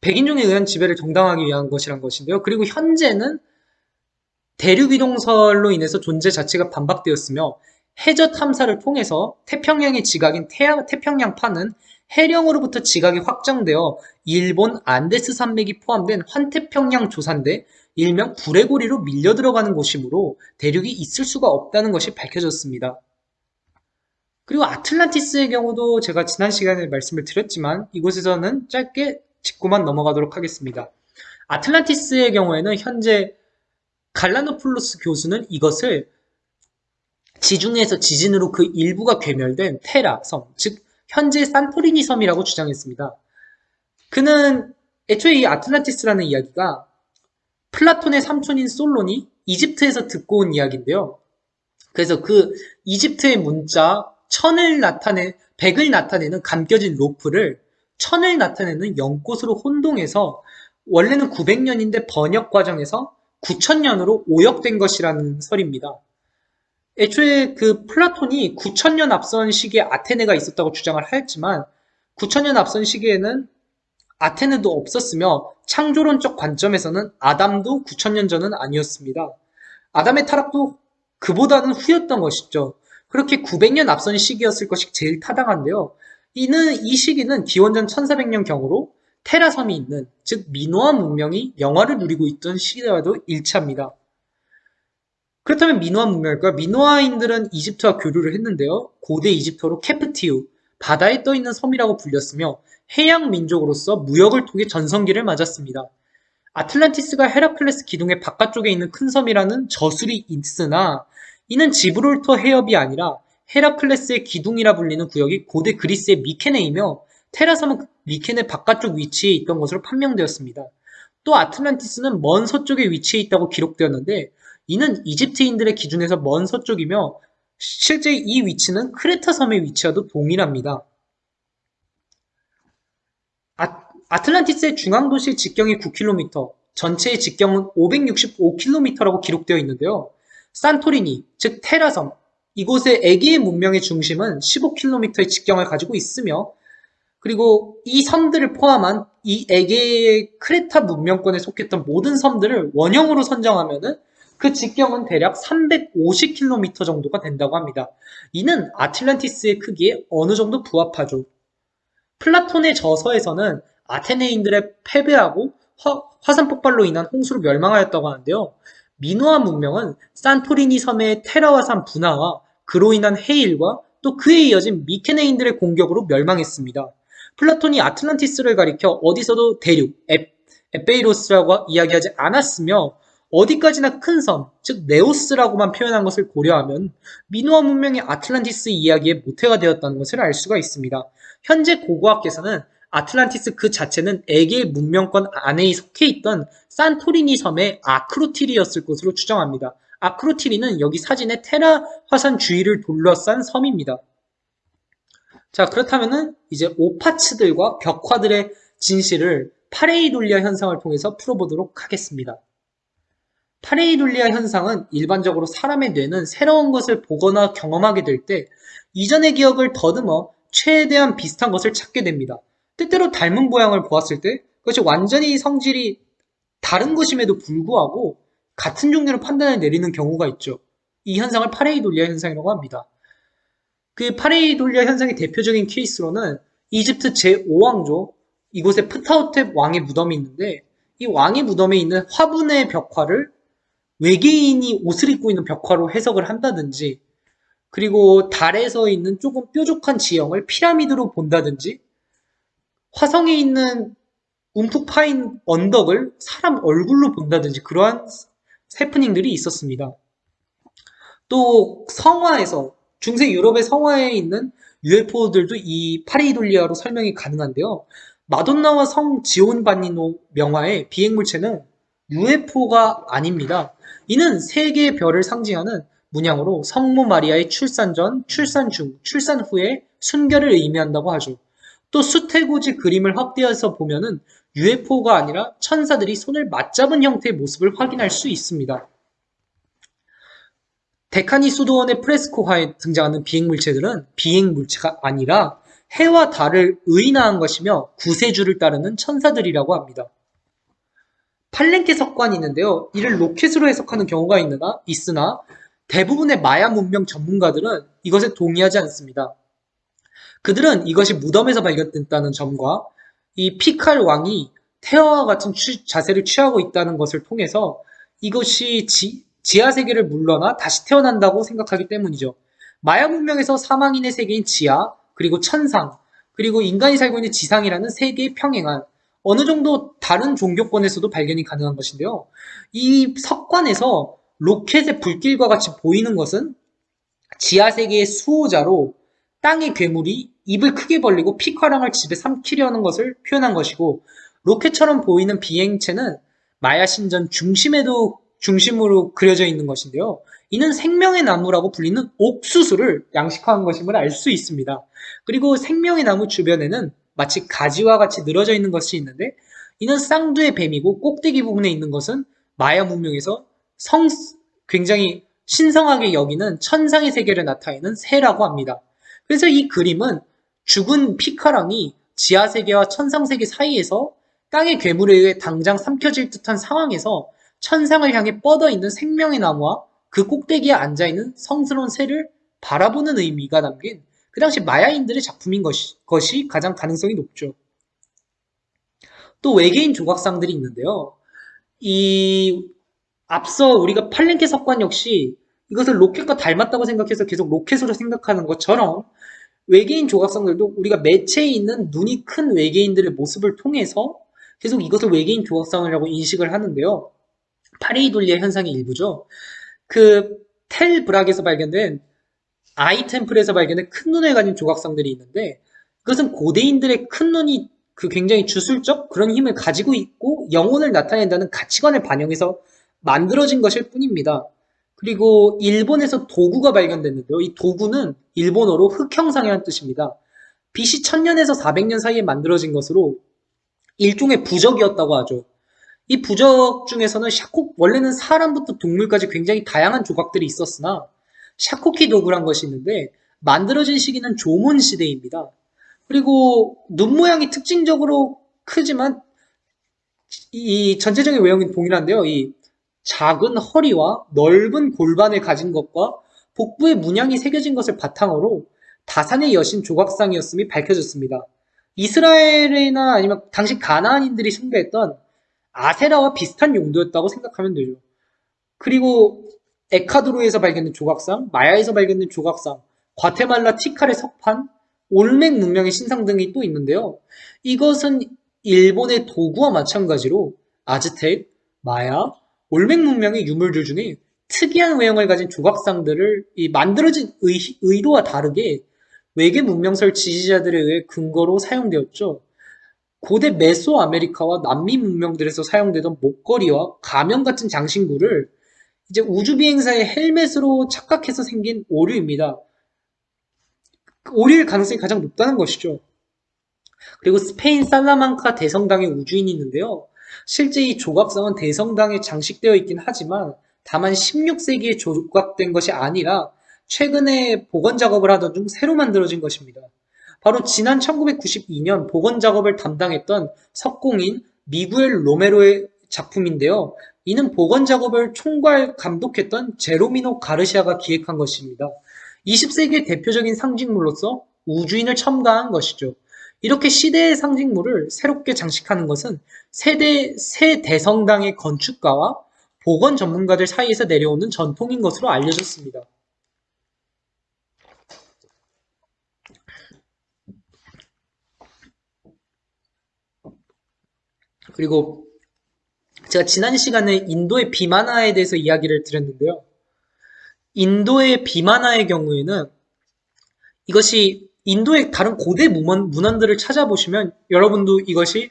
백인종에 의한 지배를 정당화하기 위한 것이란 것인데요. 그리고 현재는 대륙 이동설로 인해서 존재 자체가 반박되었으며 해저 탐사를 통해서 태평양의 지각인 태평양파는 해령으로부터 지각이 확정되어 일본 안데스 산맥이 포함된 환태평양 조산대 일명 불의 고리로 밀려 들어가는 곳이므로 대륙이 있을 수가 없다는 것이 밝혀졌습니다. 그리고 아틀란티스의 경우도 제가 지난 시간에 말씀을 드렸지만 이곳에서는 짧게 짚고만 넘어가도록 하겠습니다. 아틀란티스의 경우에는 현재 갈라노플로스 교수는 이것을 지중해에서 지진으로 그 일부가 괴멸된 테라 섬, 즉 현재 산토리니 섬이라고 주장했습니다. 그는 애초에 이 아틀란티스라는 이야기가 플라톤의 삼촌인 솔론이 이집트에서 듣고 온 이야기인데요. 그래서 그 이집트의 문자 천을 나타내 백을 나타내는 감겨진 로프를 천을 나타내는 연꽃으로 혼동해서 원래는 900년인데 번역 과정에서 9000년으로 오역된 것이라는 설입니다. 애초에 그 플라톤이 9000년 앞선 시기에 아테네가 있었다고 주장을 하였지만 9000년 앞선 시기에는 아테네도 없었으며 창조론적 관점에서는 아담도 9000년 전은 아니었습니다. 아담의 타락도 그보다는 후였던 것이죠. 그렇게 900년 앞선 시기였을 것이 제일 타당한데요. 이는 이 시기는 기원전 1400년 경으로 테라섬이 있는 즉 미노아 문명이 영화를 누리고 있던 시기와도 일치합니다. 그렇다면 미노아 문명일까요? 미노아인들은 이집트와 교류를 했는데요. 고대 이집트어로 케프티우, 바다에 떠있는 섬이라고 불렸으며 해양 민족으로서 무역을 통해 전성기를 맞았습니다. 아틀란티스가 헤라클레스 기둥의 바깥쪽에 있는 큰 섬이라는 저술이 있으나 이는 지브롤터 해협이 아니라 헤라클레스의 기둥이라 불리는 구역이 고대 그리스의 미케네이며 테라섬은 미케네 바깥쪽 위치에 있던 것으로 판명되었습니다. 또 아틀란티스는 먼 서쪽에 위치해 있다고 기록되었는데 이는 이집트인들의 기준에서 먼 서쪽이며 실제 이 위치는 크레타 섬의 위치와도 동일합니다. 아, 틀란티스의 중앙 도시 직경이 9km, 전체의 직경은 565km라고 기록되어 있는데요. 산토리니, 즉 테라섬, 이곳의 에게의 문명의 중심은 15km의 직경을 가지고 있으며 그리고 이 섬들을 포함한 이 에게의 크레타 문명권에 속했던 모든 섬들을 원형으로 선정하면은 그 직경은 대략 350km 정도가 된다고 합니다. 이는 아틀란티스의 크기에 어느 정도 부합하죠. 플라톤의 저서에서는 아테네인들에 패배하고 화, 산 폭발로 인한 홍수로 멸망하였다고 하는데요. 미노아 문명은 산토리니 섬의 테라화산 분화와 그로 인한 해일과 또 그에 이어진 미케네인들의 공격으로 멸망했습니다. 플라톤이 아틀란티스를 가리켜 어디서도 대륙, 에, 에페이로스라고 이야기하지 않았으며 어디까지나 큰 섬, 즉 네소스라고만 표현한 것을 고려하면 미노아 문명이 아틀란티스 이야기의 모태가 되었다는 것을 알 수가 있습니다. 현재 고고학계에서는 아틀란티스 그 자체는 에게 문명권 안에 속해 있던 산토리니 섬의 아크로티리였을 것으로 추정합니다. 아크로티리는 여기 사진의 테라 화산 주위를 둘러싼 섬입니다. 자 그렇다면은 이제 오파츠들과 벽화들의 진실을 파레이돌리아 현상을 통해서 풀어보도록 하겠습니다. 파레이돌리아 현상은 일반적으로 사람의 뇌는 새로운 것을 보거나 경험하게 될 때 이전의 기억을 더듬어 최대한 비슷한 것을 찾게 됩니다. 때때로 닮은 모양을 보았을 때 그것이 완전히 성질이 다른 것임에도 불구하고 같은 종류로 판단을 내리는 경우가 있죠. 이 현상을 파레이돌리아 현상이라고 합니다. 그 파레이돌리아 현상의 대표적인 케이스로는 이집트 제5왕조 이곳에 프타호텝 왕의 무덤이 있는데 이 왕의 무덤에 있는 화분의 벽화를 외계인이 옷을 입고 있는 벽화로 해석을 한다든지 그리고 달에서 있는 조금 뾰족한 지형을 피라미드로 본다든지 화성에 있는 움푹 파인 언덕을 사람 얼굴로 본다든지 그러한 해프닝들이 있었습니다. 또 성화에서 중세 유럽의 성화에 있는 UFO들도 이 파레이돌리아로 설명이 가능한데요. 마돈나와 성 지온바니노 명화의 비행물체는 UFO가 아닙니다. 이는 세 개의 별을 상징하는 문양으로 성모 마리아의 출산 전, 출산 중, 출산 후의 순결을 의미한다고 하죠. 또 수태고지 그림을 확대해서 보면은 UFO가 아니라 천사들이 손을 맞잡은 형태의 모습을 확인할 수 있습니다. 데카니 수도원의 프레스코화에 등장하는 비행물체들은 비행물체가 아니라 해와 달을 의인화한 것이며 구세주를 따르는 천사들이라고 합니다. 팔렌케 석관이 있는데요. 이를 로켓으로 해석하는 경우가 있으나, 있으나 대부분의 마야 문명 전문가들은 이것에 동의하지 않습니다. 그들은 이것이 무덤에서 발견됐다는 점과 이 피칼 왕이 태아와 같은 취, 자세를 취하고 있다는 것을 통해서 이것이 지, 지하 세계를 물러나 다시 태어난다고 생각하기 때문이죠. 마야 문명에서 사망인의 세계인 지하, 그리고 천상, 그리고 인간이 살고 있는 지상이라는 세계에 평행한 어느 정도 다른 종교권에서도 발견이 가능한 것인데요. 이 석관에서 로켓의 불길과 같이 보이는 것은 지하세계의 수호자로 땅의 괴물이 입을 크게 벌리고 피카랑을 집에 삼키려는 것을 표현한 것이고 로켓처럼 보이는 비행체는 마야 신전 중심에도 중심으로 그려져 있는 것인데요. 이는 생명의 나무라고 불리는 옥수수를 양식화한 것임을 알 수 있습니다. 그리고 생명의 나무 주변에는 마치 가지와 같이 늘어져 있는 것이 있는데 이는 쌍두의 뱀이고 꼭대기 부분에 있는 것은 마야 문명에서 성 굉장히 신성하게 여기는 천상의 세계를 나타내는 새라고 합니다. 그래서 이 그림은 죽은 피카랑이 지하세계와 천상세계 사이에서 땅의 괴물에 의해 당장 삼켜질 듯한 상황에서 천상을 향해 뻗어 있는 생명의 나무와 그 꼭대기에 앉아 있는 성스러운 새를 바라보는 의미가 담긴 그 당시 마야인들의 작품인 것이, 것이 가장 가능성이 높죠. 또 외계인 조각상들이 있는데요. 이 앞서 우리가 팔렌케 석관 역시 이것을 로켓과 닮았다고 생각해서 계속 로켓으로 생각하는 것처럼 외계인 조각상들도 우리가 매체에 있는 눈이 큰 외계인들의 모습을 통해서 계속 이것을 외계인 조각상이라고 인식을 하는데요. 파레이돌리의 현상의 일부죠. 그 텔 브락에서 발견된 아이 템플에서 발견된 큰 눈을 가진 조각상들이 있는데 그것은 고대인들의 큰 눈이 그 굉장히 주술적 그런 힘을 가지고 있고 영혼을 나타낸다는 가치관을 반영해서 만들어진 것일 뿐입니다. 그리고 일본에서 도구가 발견됐는데요. 이 도구는 일본어로 흑형상이라는 뜻입니다. BC 1000년에서 400년 사이에 만들어진 것으로 일종의 부적이었다고 하죠. 이 부적 중에서는 샤코 원래는 사람부터 동물까지 굉장히 다양한 조각들이 있었으나 샤코키 도구란 것이 있는데 만들어진 시기는 조문 시대입니다. 그리고 눈 모양이 특징적으로 크지만 이 전체적인 외형은 동일한데요. 이 작은 허리와 넓은 골반을 가진 것과 복부에 문양이 새겨진 것을 바탕으로 다산의 여신 조각상이었음이 밝혀졌습니다. 이스라엘이나 아니면 당시 가나안인들이 숭배했던 아세라와 비슷한 용도였다고 생각하면 되죠. 그리고 에카드로에서 발견된 조각상, 마야에서 발견된 조각상, 과테말라 티칼의 석판, 올맥 문명의 신상 등이 또 있는데요. 이것은 일본의 도구와 마찬가지로 아즈텍, 마야, 올맥 문명의 유물들 중에 특이한 외형을 가진 조각상들을 만들어진 의, 도와 다르게 외계 문명설 지지자들에 의해 근거로 사용되었죠. 고대 메소아메리카와 남미 문명들에서 사용되던 목걸이와 가면 같은 장신구를 이제 우주비행사의 헬멧으로 착각해서 생긴 오류입니다. 오류일 가능성이 가장 높다는 것이죠. 그리고 스페인 살라망카 대성당의 우주인이 있는데요. 실제 이 조각상은 대성당에 장식되어 있긴 하지만 다만 16세기에 조각된 것이 아니라 최근에 복원 작업을 하던 중 새로 만들어진 것입니다. 바로 지난 1992년 복원 작업을 담당했던 석공인 미구엘 로메로의 작품인데요. 이는 복원 작업을 총괄 감독했던 제로미노 가르시아가 기획한 것입니다. 20세기의 대표적인 상징물로서 우주인을 첨가한 것이죠. 이렇게 시대의 상징물을 새롭게 장식하는 것은 세대, 새 대성당의 건축가와 복원 전문가들 사이에서 내려오는 전통인 것으로 알려졌습니다. 그리고 제가 지난 시간에 인도의 비만화에 대해서 이야기를 드렸는데요. 인도의 비만화의 경우에는 이것이 인도의 다른 고대 문헌, 문헌 들을 찾아보시면 여러분도 이것이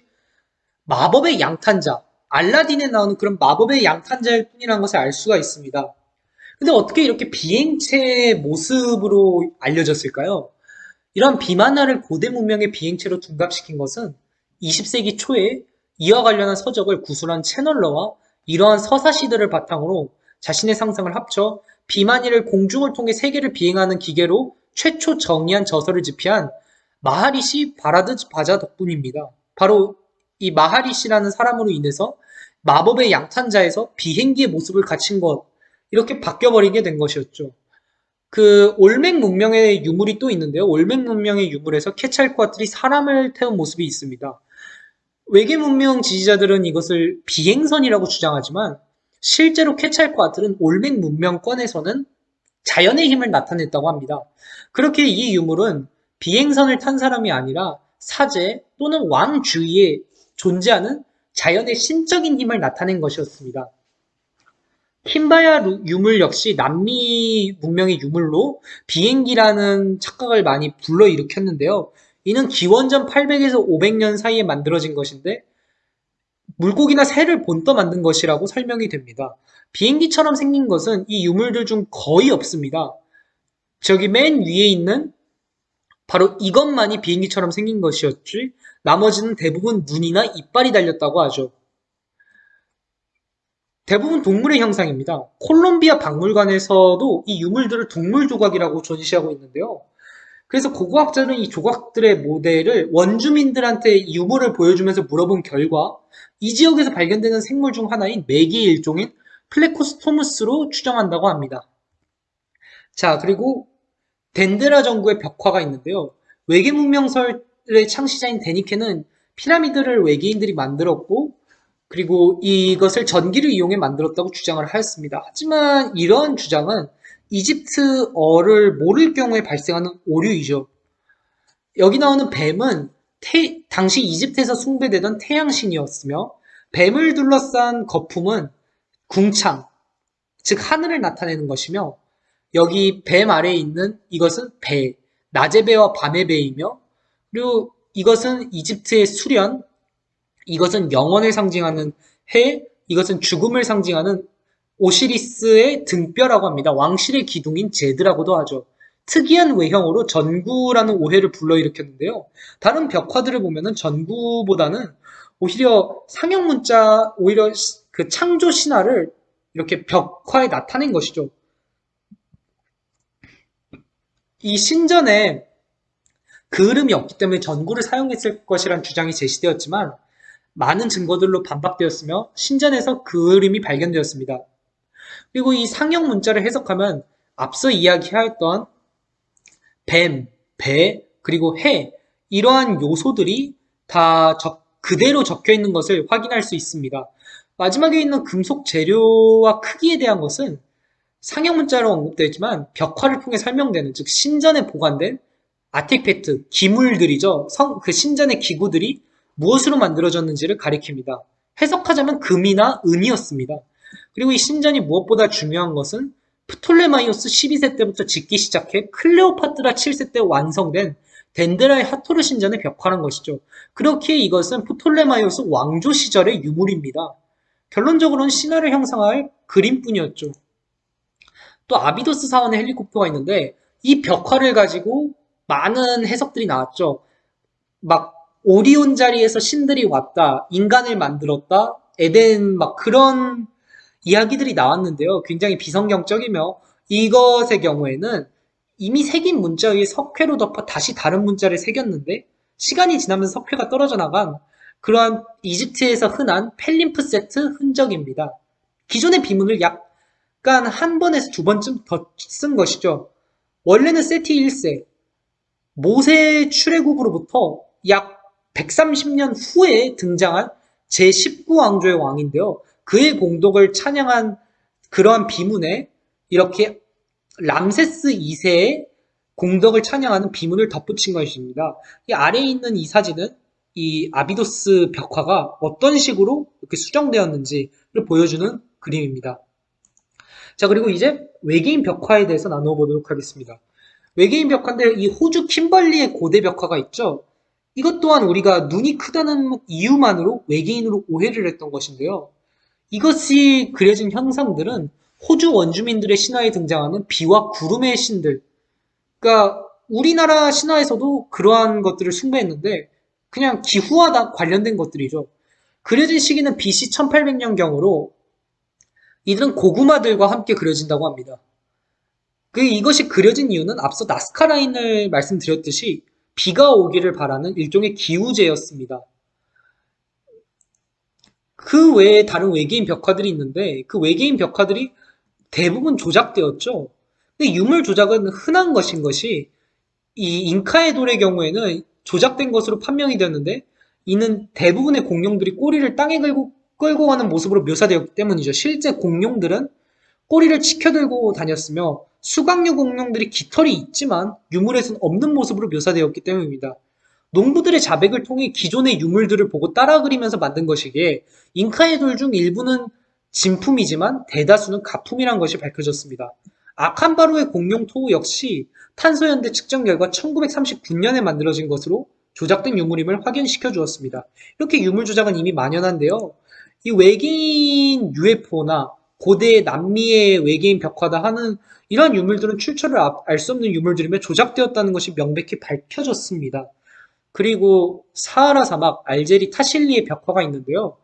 마법의 양탄자, 알라딘에 나오는 그런 마법의 양탄자일 뿐이라는 것을 알 수가 있습니다. 근데 어떻게 이렇게 비행체의 모습으로 알려졌을까요? 이런 비만화를 고대 문명의 비행체로 둔갑시킨 것은 20세기 초에 이와 관련한 서적을 구술한 채널러와 이러한 서사시들을 바탕으로 자신의 상상을 합쳐 비만이를 공중을 통해 세계를 비행하는 기계로 최초 정의한 저서를 집필한 마하리시 바라드 바자 덕분입니다. 바로 이 마하리시라는 사람으로 인해서 마법의 양탄자에서 비행기의 모습을 갖춘 것 이렇게 바뀌어버리게 된 것이었죠. 그 올맥 문명의 유물이 또 있는데요. 올맥 문명의 유물에서 케찰코아틀이 사람을 태운 모습이 있습니다. 외계 문명 지지자들은 이것을 비행선이라고 주장하지만 실제로 케찰코아틀은 올맥 문명권에서는 자연의 힘을 나타냈다고 합니다. 그렇게 이 유물은 비행선을 탄 사람이 아니라 사제 또는 왕 주위에 존재하는 자연의 신적인 힘을 나타낸 것이었습니다. 킴바야 루- 유물 역시 남미 문명의 유물로 비행기라는 착각을 많이 불러일으켰는데요. 이는 기원전 800에서 500년 사이에 만들어진 것인데 물고기나 새를 본떠 만든 것이라고 설명이 됩니다. 비행기처럼 생긴 것은 이 유물들 중 거의 없습니다. 저기 맨 위에 있는 바로 이것만이 비행기처럼 생긴 것이었지 나머지는 대부분 눈이나 이빨이 달렸다고 하죠. 대부분 동물의 형상입니다. 콜롬비아 박물관에서도 이 유물들을 동물 조각이라고 전시하고 있는데요. 그래서 고고학자는 이 조각들의 모델을 원주민들한테 이 유물을 보여주면서 물어본 결과 이 지역에서 발견되는 생물 중 하나인 메기의 일종인 플레코스토무스로 추정한다고 합니다. 자, 그리고 덴드라 정구의 벽화가 있는데요. 외계 문명설의 창시자인 데니케는 피라미드를 외계인들이 만들었고 그리고 이것을 전기를 이용해 만들었다고 주장을 하였습니다. 하지만 이런 주장은 이집트어를 모를 경우에 발생하는 오류이죠. 여기 나오는 뱀은 태- 당시 이집트에서 숭배되던 태양신이었으며 뱀을 둘러싼 거품은 궁창, 즉 하늘을 나타내는 것이며 여기 뱀 아래에 있는 이것은 배, 낮의 배와 밤의 배이며 그리고 이것은 이집트의 수련, 이것은 영원을 상징하는 해, 이것은 죽음을 상징하는 오시리스의 등뼈라고 합니다. 왕실의 기둥인 제드라고도 하죠. 특이한 외형으로 전구라는 오해를 불러일으켰는데요. 다른 벽화들을 보면은 전구보다는 오히려 상형 문자, 오히려 시- 그 창조 신화를 이렇게 벽화에 나타낸 것이죠. 이 신전에 그을음이 없기 때문에 전구를 사용했을 것이란 주장이 제시되었지만 많은 증거들로 반박되었으며 신전에서 그을음이 발견되었습니다. 그리고 이 상형 문자를 해석하면 앞서 이야기하였던 뱀, 배, 그리고 해 이러한 요소들이 다 적- 그대로 적혀 있는 것을 확인할 수 있습니다. 마지막에 있는 금속 재료와 크기에 대한 것은 상형 문자로 언급되지만 벽화를 통해 설명되는 즉 신전에 보관된 아티팩트, 기물들이죠. 성, 그 신전의 기구들이 무엇으로 만들어졌는지를 가리킵니다. 해석하자면 금이나 은이었습니다. 그리고 이 신전이 무엇보다 중요한 것은 프톨레마이오스 12세 때부터 짓기 시작해 클레오파트라 7세 때 완성된 덴드라의 하토르 신전의 벽화란 것이죠. 그렇게 이것은 프톨레마이오스 왕조 시절의 유물입니다. 결론적으로는 신화를 형상화한 그림뿐이었죠. 또 아비도스 사원의 헬리콥터가 있는데 이 벽화를 가지고 많은 해석들이 나왔죠. 막 오리온 자리에서 신들이 왔다, 인간을 만들었다, 에덴 막 그런 이야기들이 나왔는데요. 굉장히 비성경적이며 이것의 경우에는 이미 새긴 문자 위에 석회로 덮어 다시 다른 문자를 새겼는데 시간이 지나면서 석회가 떨어져 나간 그러한 이집트에서 흔한 펠림프 세트 흔적입니다. 기존의 비문을 약간 한 번에서 두 번쯤 더 쓴 것이죠. 원래는 세티 1세, 모세 출애굽으로부터 약 130년 후에 등장한 제19왕조의 왕인데요. 그의 공덕을 찬양한 그러한 비문에 이렇게 람세스 2세의 공덕을 찬양하는 비문을 덧붙인 것입니다. 이 아래에 있는 이 사진은 이 아비도스 벽화가 어떤 식으로 이렇게 수정되었는지를 보여주는 그림입니다. 자, 그리고 이제 외계인 벽화에 대해서 나누어 보도록 하겠습니다. 외계인 벽화인데 이 호주 킴벌리의 고대 벽화가 있죠. 이것 또한 우리가 눈이 크다는 이유만으로 외계인으로 오해를 했던 것인데요. 이것이 그려진 형상들은 호주 원주민들의 신화에 등장하는 비와 구름의 신들. 그러니까 우리나라 신화에서도 그러한 것들을 숭배했는데 그냥 기후와 다 관련된 것들이죠. 그려진 시기는 BC 1800년경으로 이들은 고구마들과 함께 그려진다고 합니다. 그 이것이 그려진 이유는 앞서 나스카 라인을 말씀드렸듯이 비가 오기를 바라는 일종의 기우제였습니다. 그 외에 다른 외계인 벽화들이 있는데 그 외계인 벽화들이 대부분 조작되었죠. 근데 유물 조작은 흔한 것인 것이 이 잉카의 돌의 경우에는 조작된 것으로 판명이 되었는데 이는 대부분의 공룡들이 꼬리를 땅에 끌고, 끌고 가는 모습으로 묘사되었기 때문이죠. 실제 공룡들은 꼬리를 치켜들고 다녔으며 수강류 공룡들이 깃털이 있지만 유물에서는 없는 모습으로 묘사되었기 때문입니다. 농부들의 자백을 통해 기존의 유물들을 보고 따라 그리면서 만든 것이기에 잉카의 돌 중 일부는 진품이지만 대다수는 가품이란 것이 밝혀졌습니다. 아칸바루의 공룡 토우 역시 탄소연대 측정 결과 1939년에 만들어진 것으로 조작된 유물임을 확인시켜 주었습니다. 이렇게 유물 조작은 이미 만연한데요. 이 외계인 UFO나 고대 남미의 외계인 벽화다 하는 이런 유물들은 출처를 알 수 없는 유물들이며 조작되었다는 것이 명백히 밝혀졌습니다. 그리고 사하라 사막 알제리 타실리의 벽화가 있는데요.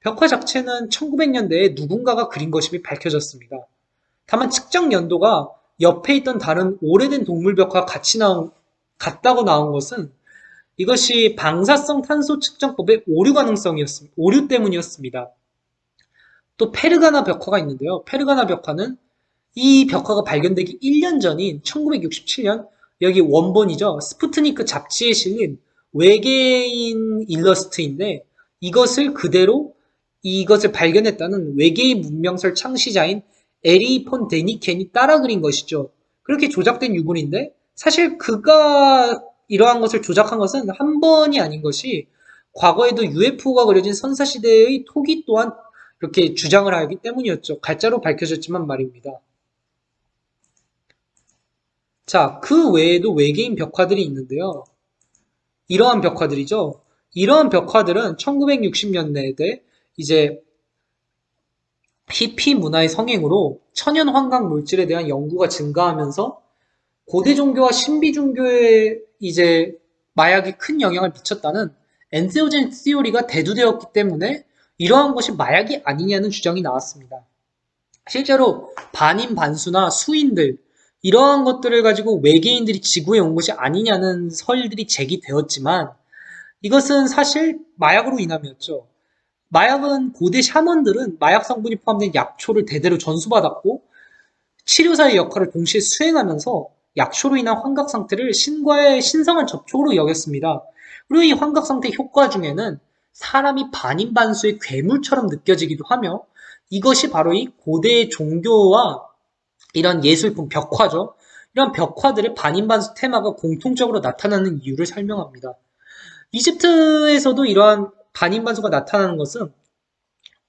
벽화 자체는 1900년대에 누군가가 그린 것임이 밝혀졌습니다. 다만 측정 연도가 옆에 있던 다른 오래된 동물 벽화 같이 나온 같다고 나온 것은 이것이 방사성 탄소 측정법의 오류 가능성이었습니다. 오류 때문이었습니다. 또 페르가나 벽화가 있는데요. 페르가나 벽화는 이 벽화가 발견되기 1년 전인 1967년 여기 원본이죠. 스푸트니크 잡지에 실린 외계인 일러스트인데 이것을 그대로 이것을 발견했다는 외계인 문명설 창시자인 에리히 폰 데니켄이 따라 그린 것이죠. 그렇게 조작된 유물인데 사실 그가 이러한 것을 조작한 것은 한 번이 아닌 것이 과거에도 UFO가 그려진 선사시대의 토기 또한 이렇게 주장을 하기 때문이었죠. 가짜로 밝혀졌지만 말입니다. 자, 그 외에도 외계인 벽화들이 있는데요. 이러한 벽화들이죠. 이러한 벽화들은 1960년대에 이제 히피 문화의 성행으로 천연 환각 물질에 대한 연구가 증가하면서 고대 종교와 신비 종교에 이제 마약이 큰 영향을 미쳤다는 엔세오젠 시오리가 대두되었기 때문에 이러한 것이 마약이 아니냐는 주장이 나왔습니다. 실제로 반인 반수나 수인들 이러한 것들을 가지고 외계인들이 지구에 온 것이 아니냐는 설들이 제기되었지만 이것은 사실 마약으로 인함이었죠. 마약은 고대 샤먼들은 마약 성분이 포함된 약초를 대대로 전수받았고 치료사의 역할을 동시에 수행하면서 약초로 인한 환각 상태를 신과의 신성한 접촉으로 여겼습니다. 그리고 이 환각 상태 효과 중에는 사람이 반인반수의 괴물처럼 느껴지기도 하며 이것이 바로 이 고대 종교와 이런 예술품 벽화죠. 이런 벽화들의 반인반수 테마가 공통적으로 나타나는 이유를 설명합니다. 이집트에서도 이러한 반인반수가 나타나는 것은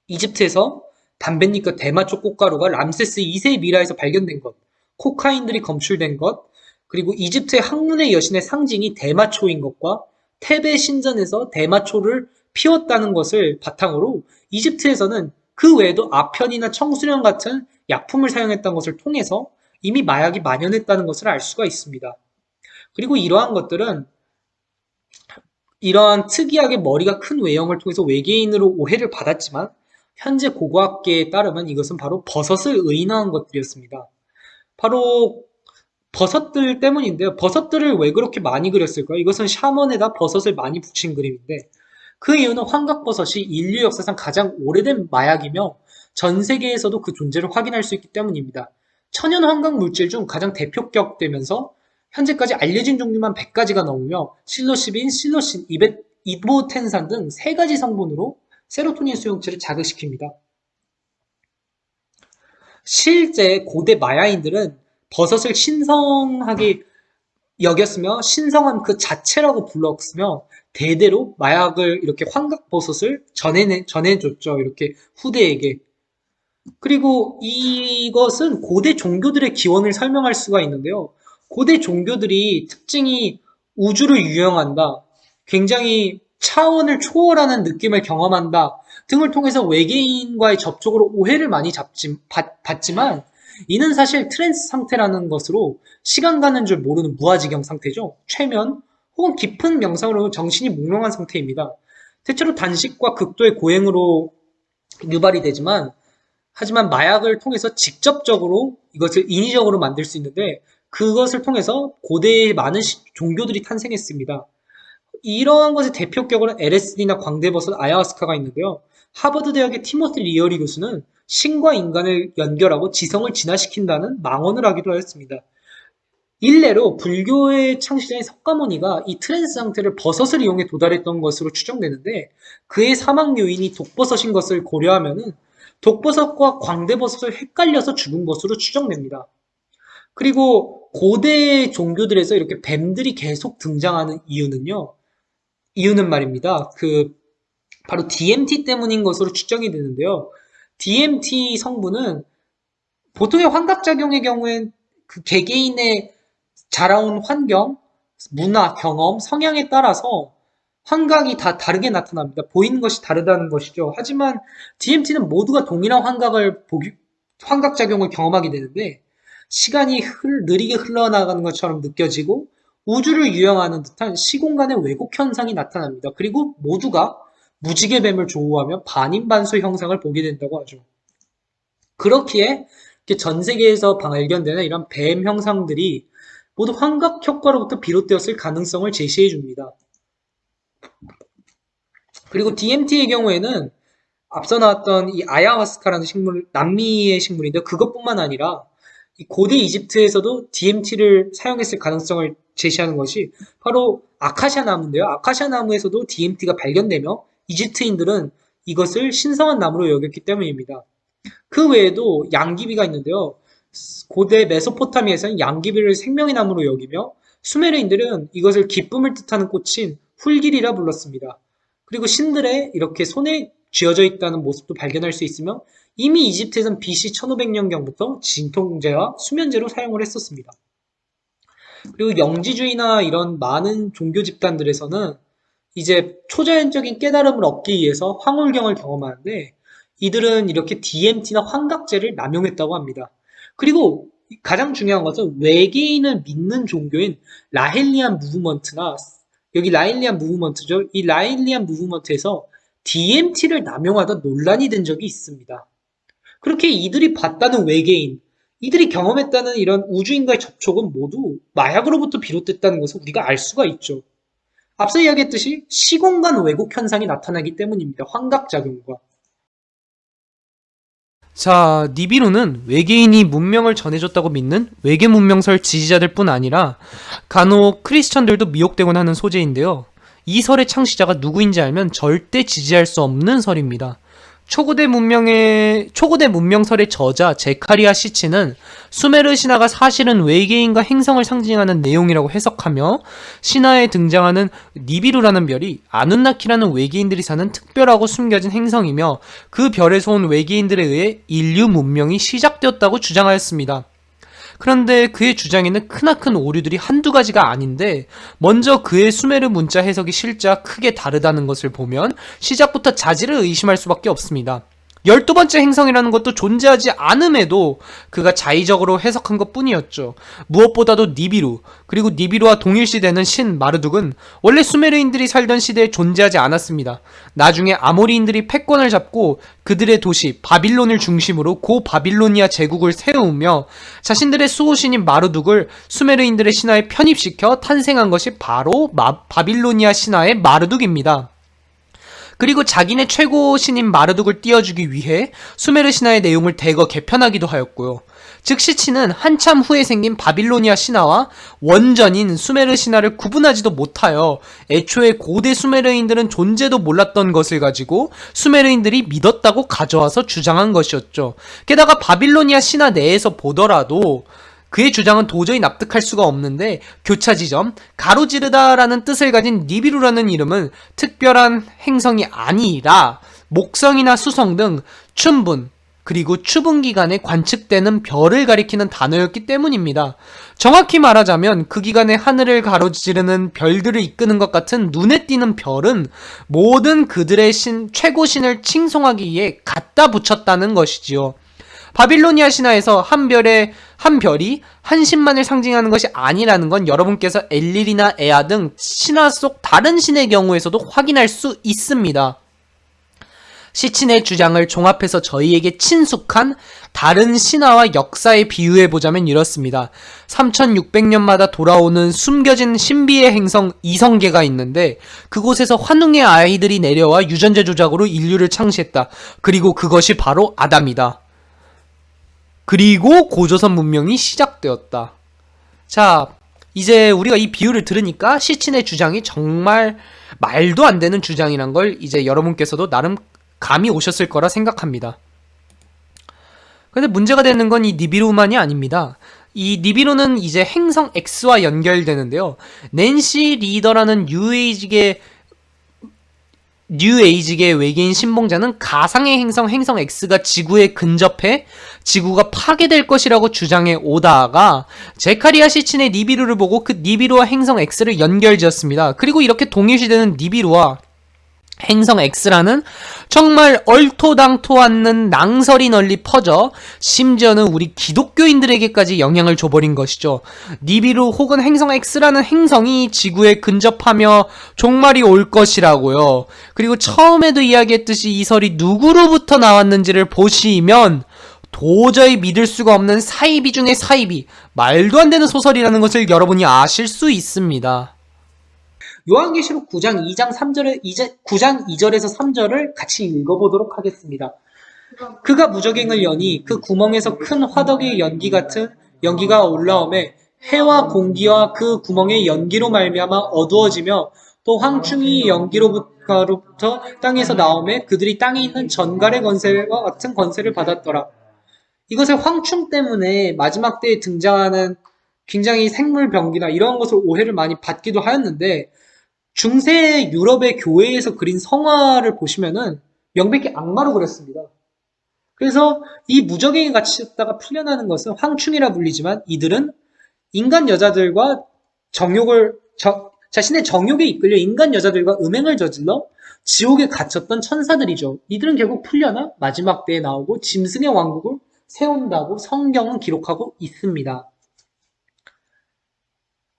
이집트에서 담뱃잎과 대마초 꽃가루가 람세스 2세의 미라에서 발견된 것, 코카인들이 검출된 것, 그리고 이집트의 학문의 여신의 상징이 대마초인 것과 테베 신전에서 대마초를 피웠다는 것을 바탕으로 이집트에서는 그 외에도 아편이나 청수령 같은 약품을 사용했던 것을 통해서 이미 마약이 만연했다는 것을 알 수가 있습니다. 그리고 이러한 것들은 이러한 특이하게 머리가 큰 외형을 통해서 외계인으로 오해를 받았지만 현재 고고학계에 따르면 이것은 바로 버섯을 의인화한 것들이었습니다. 바로 버섯들 때문인데요. 버섯들을 왜 그렇게 많이 그렸을까요? 이것은 샤먼에다 버섯을 많이 붙인 그림인데 그 이유는 황각버섯이 인류 역사상 가장 오래된 마약이며 전 세계에서도 그 존재를 확인할 수 있기 때문입니다. 천연 환각 물질 중 가장 대표격 되면서 현재까지 알려진 종류만 100가지가 넘으며 실로시빈, 실로신, 이베, 이보텐산 등세 가지 성분으로 세로토닌 수용체를 자극시킵니다. 실제 고대 마야인들은 버섯을 신성하게 여겼으며 신성한 그 자체라고 불렀으며 대대로 마약을 이렇게 환각버섯을 전해, 전해줬죠. 이렇게 후대에게. 그리고 이것은 고대 종교들의 기원을 설명할 수가 있는데요. 고대 종교들이 특징이 우주를 유영한다. 굉장히 차원을 초월하는 느낌을 경험한다. 등을 통해서 외계인과의 접촉으로 오해를 많이 잡지, 받, 받지만 이는 사실 트랜스 상태라는 것으로 시간 가는 줄 모르는 무아지경 상태죠. 최면 혹은 깊은 명상으로 정신이 몽롱한 상태입니다. 대체로 단식과 극도의 고행으로 유발이 되지만 하지만 마약을 통해서 직접적으로 이것을 인위적으로 만들 수 있는데 그것을 통해서 고대의 많은 종교들이 탄생했습니다. 이러한 것의 대표격으로 LSD나 광대버섯, 아야와스카가 있는데요. 하버드 대학의 티모티 리어리 교수는 신과 인간을 연결하고 지성을 진화시킨다는 망언을 하기도 하였습니다. 일례로 불교의 창시자인 석가모니가 이 트랜스 상태를 버섯을 이용해 도달했던 것으로 추정되는데 그의 사망 요인이 독버섯인 것을 고려하면 독버섯과 광대버섯을 헷갈려서 죽은 것으로 추정됩니다. 그리고 고대 종교들에서 이렇게 뱀들이 계속 등장하는 이유는요. 이유는 말입니다. 그 바로 DMT 때문인 것으로 추정이 되는데요. DMT 성분은 보통의 환각작용의 경우엔 그 개개인의 자라온 환경, 문화, 경험, 성향에 따라서 환각이 다 다르게 나타납니다. 보이는 것이 다르다는 것이죠. 하지만 DMT는 모두가 동일한 환각을 보기, 환각작용을 경험하게 되는데 시간이 흘, 느리게 흘러나가는 것처럼 느껴지고 우주를 유영하는 듯한 시공간의 왜곡 현상이 나타납니다. 그리고 모두가 무지개 뱀을 조우하며 반인반수 형상을 보게 된다고 하죠. 그렇기에 전 세계에서 발견되는 이런 뱀 형상들이 모두 환각 효과로부터 비롯되었을 가능성을 제시해 줍니다. 그리고 DMT의 경우에는 앞서 나왔던 이 아야화스카라는 식물, 남미의 식물인데 그것뿐만 아니라 고대 이집트에서도 DMT를 사용했을 가능성을 제시하는 것이 바로 아카시아 나무인데요. 아카시아 나무에서도 DMT가 발견되며 이집트인들은 이것을 신성한 나무로 여겼기 때문입니다. 그 외에도 양귀비가 있는데요. 고대 메소포타미아에서는 양귀비를 생명의 나무로 여기며 수메르인들은 이것을 기쁨을 뜻하는 꽃인 훌길이라 불렀습니다. 그리고 신들의 이렇게 손에 쥐어져 있다는 모습도 발견할 수 있으며 이미 이집트에선 BC 1500년경부터 진통제와 수면제로 사용을 했었습니다. 그리고 영지주의나 이런 많은 종교 집단들에서는 이제 초자연적인 깨달음을 얻기 위해서 황홀경을 경험하는데 이들은 이렇게 DMT나 환각제를 남용했다고 합니다. 그리고 가장 중요한 것은 외계인을 믿는 종교인 라헬리안 무브먼트나 여기 라헬리안 무브먼트죠. 이 라헬리안 무브먼트에서 DMT를 남용하다 논란이 된 적이 있습니다. 그렇게 이들이 봤다는 외계인, 이들이 경험했다는 이런 우주인과의 접촉은 모두 마약으로부터 비롯됐다는 것을 우리가 알 수가 있죠. 앞서 이야기했듯이 시공간 왜곡 현상이 나타나기 때문입니다. 환각작용과. 자, 니비루는 외계인이 문명을 전해줬다고 믿는 외계 문명설 지지자들 뿐 아니라 간혹 크리스천들도 미혹되곤 하는 소재인데요. 이 설의 창시자가 누구인지 알면 절대 지지할 수 없는 설입니다. 초고대 문명의 초고대 문명설의 저자 제카리아 시치는 수메르 신화가 사실은 외계인과 행성을 상징하는 내용이라고 해석하며 신화에 등장하는 니비루라는 별이 아눈나키라는 외계인들이 사는 특별하고 숨겨진 행성이며 그 별에서 온 외계인들에 의해 인류 문명이 시작되었다고 주장하였습니다. 그런데 그의 주장에는 크나큰 오류들이 한두 가지가 아닌데 먼저 그의 수메르 문자 해석이 실자 크게 다르다는 것을 보면 시작부터 자질을 의심할 수밖에 없습니다. 열두 번째 행성이라는 것도 존재하지 않음에도 그가 자의적으로 해석한 것 뿐이었죠. 무엇보다도 니비루, 그리고 니비루와 동일시되는 신 마르둑은 원래 수메르인들이 살던 시대에 존재하지 않았습니다. 나중에 아모리인들이 패권을 잡고 그들의 도시 바빌론을 중심으로 고 바빌로니아 제국을 세우며 자신들의 수호신인 마르둑을 수메르인들의 신화에 편입시켜 탄생한 것이 바로 마, 바빌로니아 신화의 마르둑입니다. 그리고 자기네 최고 신인 마르둑을 띄워주기 위해 수메르 신화의 내용을 대거 개편하기도 하였고요. 즉 시치는 한참 후에 생긴 바빌로니아 신화와 원전인 수메르 신화를 구분하지도 못하여 애초에 고대 수메르인들은 존재도 몰랐던 것을 가지고 수메르인들이 믿었다고 가져와서 주장한 것이었죠. 게다가 바빌로니아 신화 내에서 보더라도 그의 주장은 도저히 납득할 수가 없는데 교차 지점, 가로지르다라는 뜻을 가진 니비루라는 이름은 특별한 행성이 아니라 목성이나 수성 등 춘분, 그리고 추분 기간에 관측되는 별을 가리키는 단어였기 때문입니다. 정확히 말하자면 그 기간에 하늘을 가로지르는 별들을 이끄는 것 같은 눈에 띄는 별은 모든 그들의 신, 최고 신을 칭송하기 위해 갖다 붙였다는 것이지요. 바빌로니아 신화에서 한 별의 한 별이 한 신만을 상징하는 것이 아니라는 건 여러분께서 엘릴이나 에아 등 신화 속 다른 신의 경우에서도 확인할 수 있습니다. 시친의 주장을 종합해서 저희에게 친숙한 다른 신화와 역사에 비유해보자면 이렇습니다. 3600년마다 돌아오는 숨겨진 신비의 행성 이성계가 있는데 그곳에서 환웅의 아이들이 내려와 유전자 조작으로 인류를 창시했다. 그리고 그것이 바로 아담이다. 그리고 고조선 문명이 시작되었다. 자, 이제 우리가 이 비유를 들으니까 시친의 주장이 정말 말도 안 되는 주장이란 걸 이제 여러분께서도 나름 감이 오셨을 거라 생각합니다. 근데 문제가 되는 건 이 니비루만이 아닙니다. 이 니비루는 이제 행성 X와 연결되는데요. 낸시 리더라는 뉴에이직의 뉴 에이지계 외계인 신봉자는 가상의 행성 행성 X가 지구에 근접해 지구가 파괴될 것이라고 주장해 오다가 제카리아 시친의 니비루를 보고 그 니비루와 행성 X를 연결지었습니다. 그리고 이렇게 동일시되는 니비루와 행성 X라는 정말 얼토당토 않는 낭설이 널리 퍼져 심지어는 우리 기독교인들에게까지 영향을 줘버린 것이죠. 니비루 혹은 행성 X라는 행성이 지구에 근접하며 종말이 올 것이라고요. 그리고 처음에도 이야기했듯이 이 설이 누구로부터 나왔는지를 보시면 도저히 믿을 수가 없는 사이비 중의 사이비, 말도 안 되는 소설이라는 것을 여러분이 아실 수 있습니다. 요한계시록 9장 2장 3절에 9장 2절에서 3절을 같이 읽어보도록 하겠습니다. 그가 무적행을 여니 그 구멍에서 큰 화덕의 연기 같은 연기가 올라오매 해와 공기와 그 구멍의 연기로 말미암아 어두워지며 또 황충이 연기로부터 땅에서 나오매 그들이 땅에 있는 전갈의 건세와 같은 건세를 받았더라. 이것을 황충 때문에 마지막 때에 등장하는 굉장히 생물병기나 이런 것을 오해를 많이 받기도 하였는데 중세 유럽의 교회에서 그린 성화를 보시면은 명백히 악마로 그렸습니다. 그래서 이 무적행에 갇혔다가 풀려나는 것은 황충이라 불리지만 이들은 인간 여자들과 정욕을 저- 자신의 정욕에 이끌려 인간 여자들과 음행을 저질러 지옥에 갇혔던 천사들이죠. 이들은 결국 풀려나 마지막 때에 나오고 짐승의 왕국을 세운다고 성경은 기록하고 있습니다.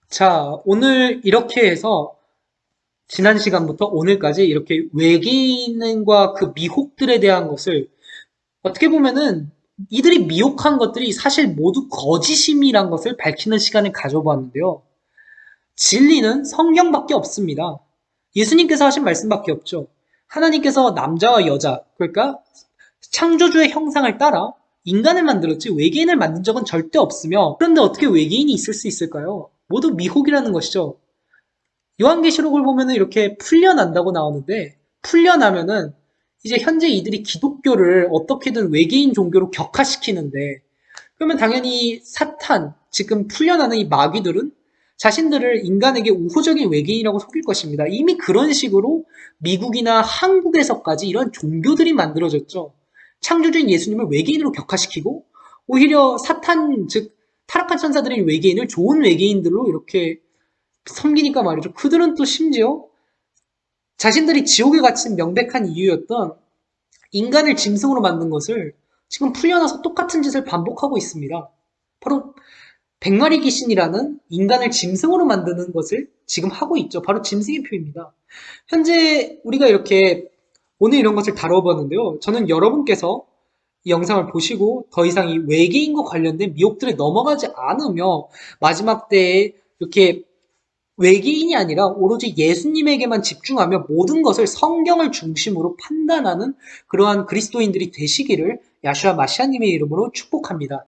자, 오늘 이렇게 해서 지난 시간부터 오늘까지 이렇게 외계인과 그 미혹들에 대한 것을 어떻게 보면은 이들이 미혹한 것들이 사실 모두 거짓임이란 것을 밝히는 시간을 가져보았는데요. 진리는 성경밖에 없습니다. 예수님께서 하신 말씀밖에 없죠. 하나님께서 남자와 여자, 그러니까 창조주의 형상을 따라 인간을 만들었지 외계인을 만든 적은 절대 없으며 그런데 어떻게 외계인이 있을 수 있을까요? 모두 미혹이라는 것이죠. 요한계시록을 보면은 이렇게 풀려난다고 나오는데 풀려나면은 이제 현재 이들이 기독교를 어떻게든 외계인 종교로 격화시키는데 그러면 당연히 사탄 지금 풀려나는 이 마귀들은 자신들을 인간에게 우호적인 외계인이라고 속일 것입니다. 이미 그런 식으로 미국이나 한국에서까지 이런 종교들이 만들어졌죠. 창조주인 예수님을 외계인으로 격화시키고 오히려 사탄 즉 타락한 천사들인 외계인을 좋은 외계인들로 이렇게 섬기니까 말이죠. 그들은 또 심지어 자신들이 지옥에 갇힌 명백한 이유였던 인간을 짐승으로 만든 것을 지금 풀려나서 똑같은 짓을 반복하고 있습니다. 바로 백마리 귀신이라는 인간을 짐승으로 만드는 것을 지금 하고 있죠. 바로 짐승의 표입니다. 현재 우리가 이렇게 오늘 이런 것을 다뤄봤는데요. 저는 여러분께서 이 영상을 보시고 더 이상 이 외계인과 관련된 미혹들에 넘어가지 않으며 마지막 때에 이렇게 외계인이 아니라 오로지 예수님에게만 집중하며 모든 것을 성경을 중심으로 판단하는 그러한 그리스도인들이 되시기를 야슈아 마시아님의 이름으로 축복합니다.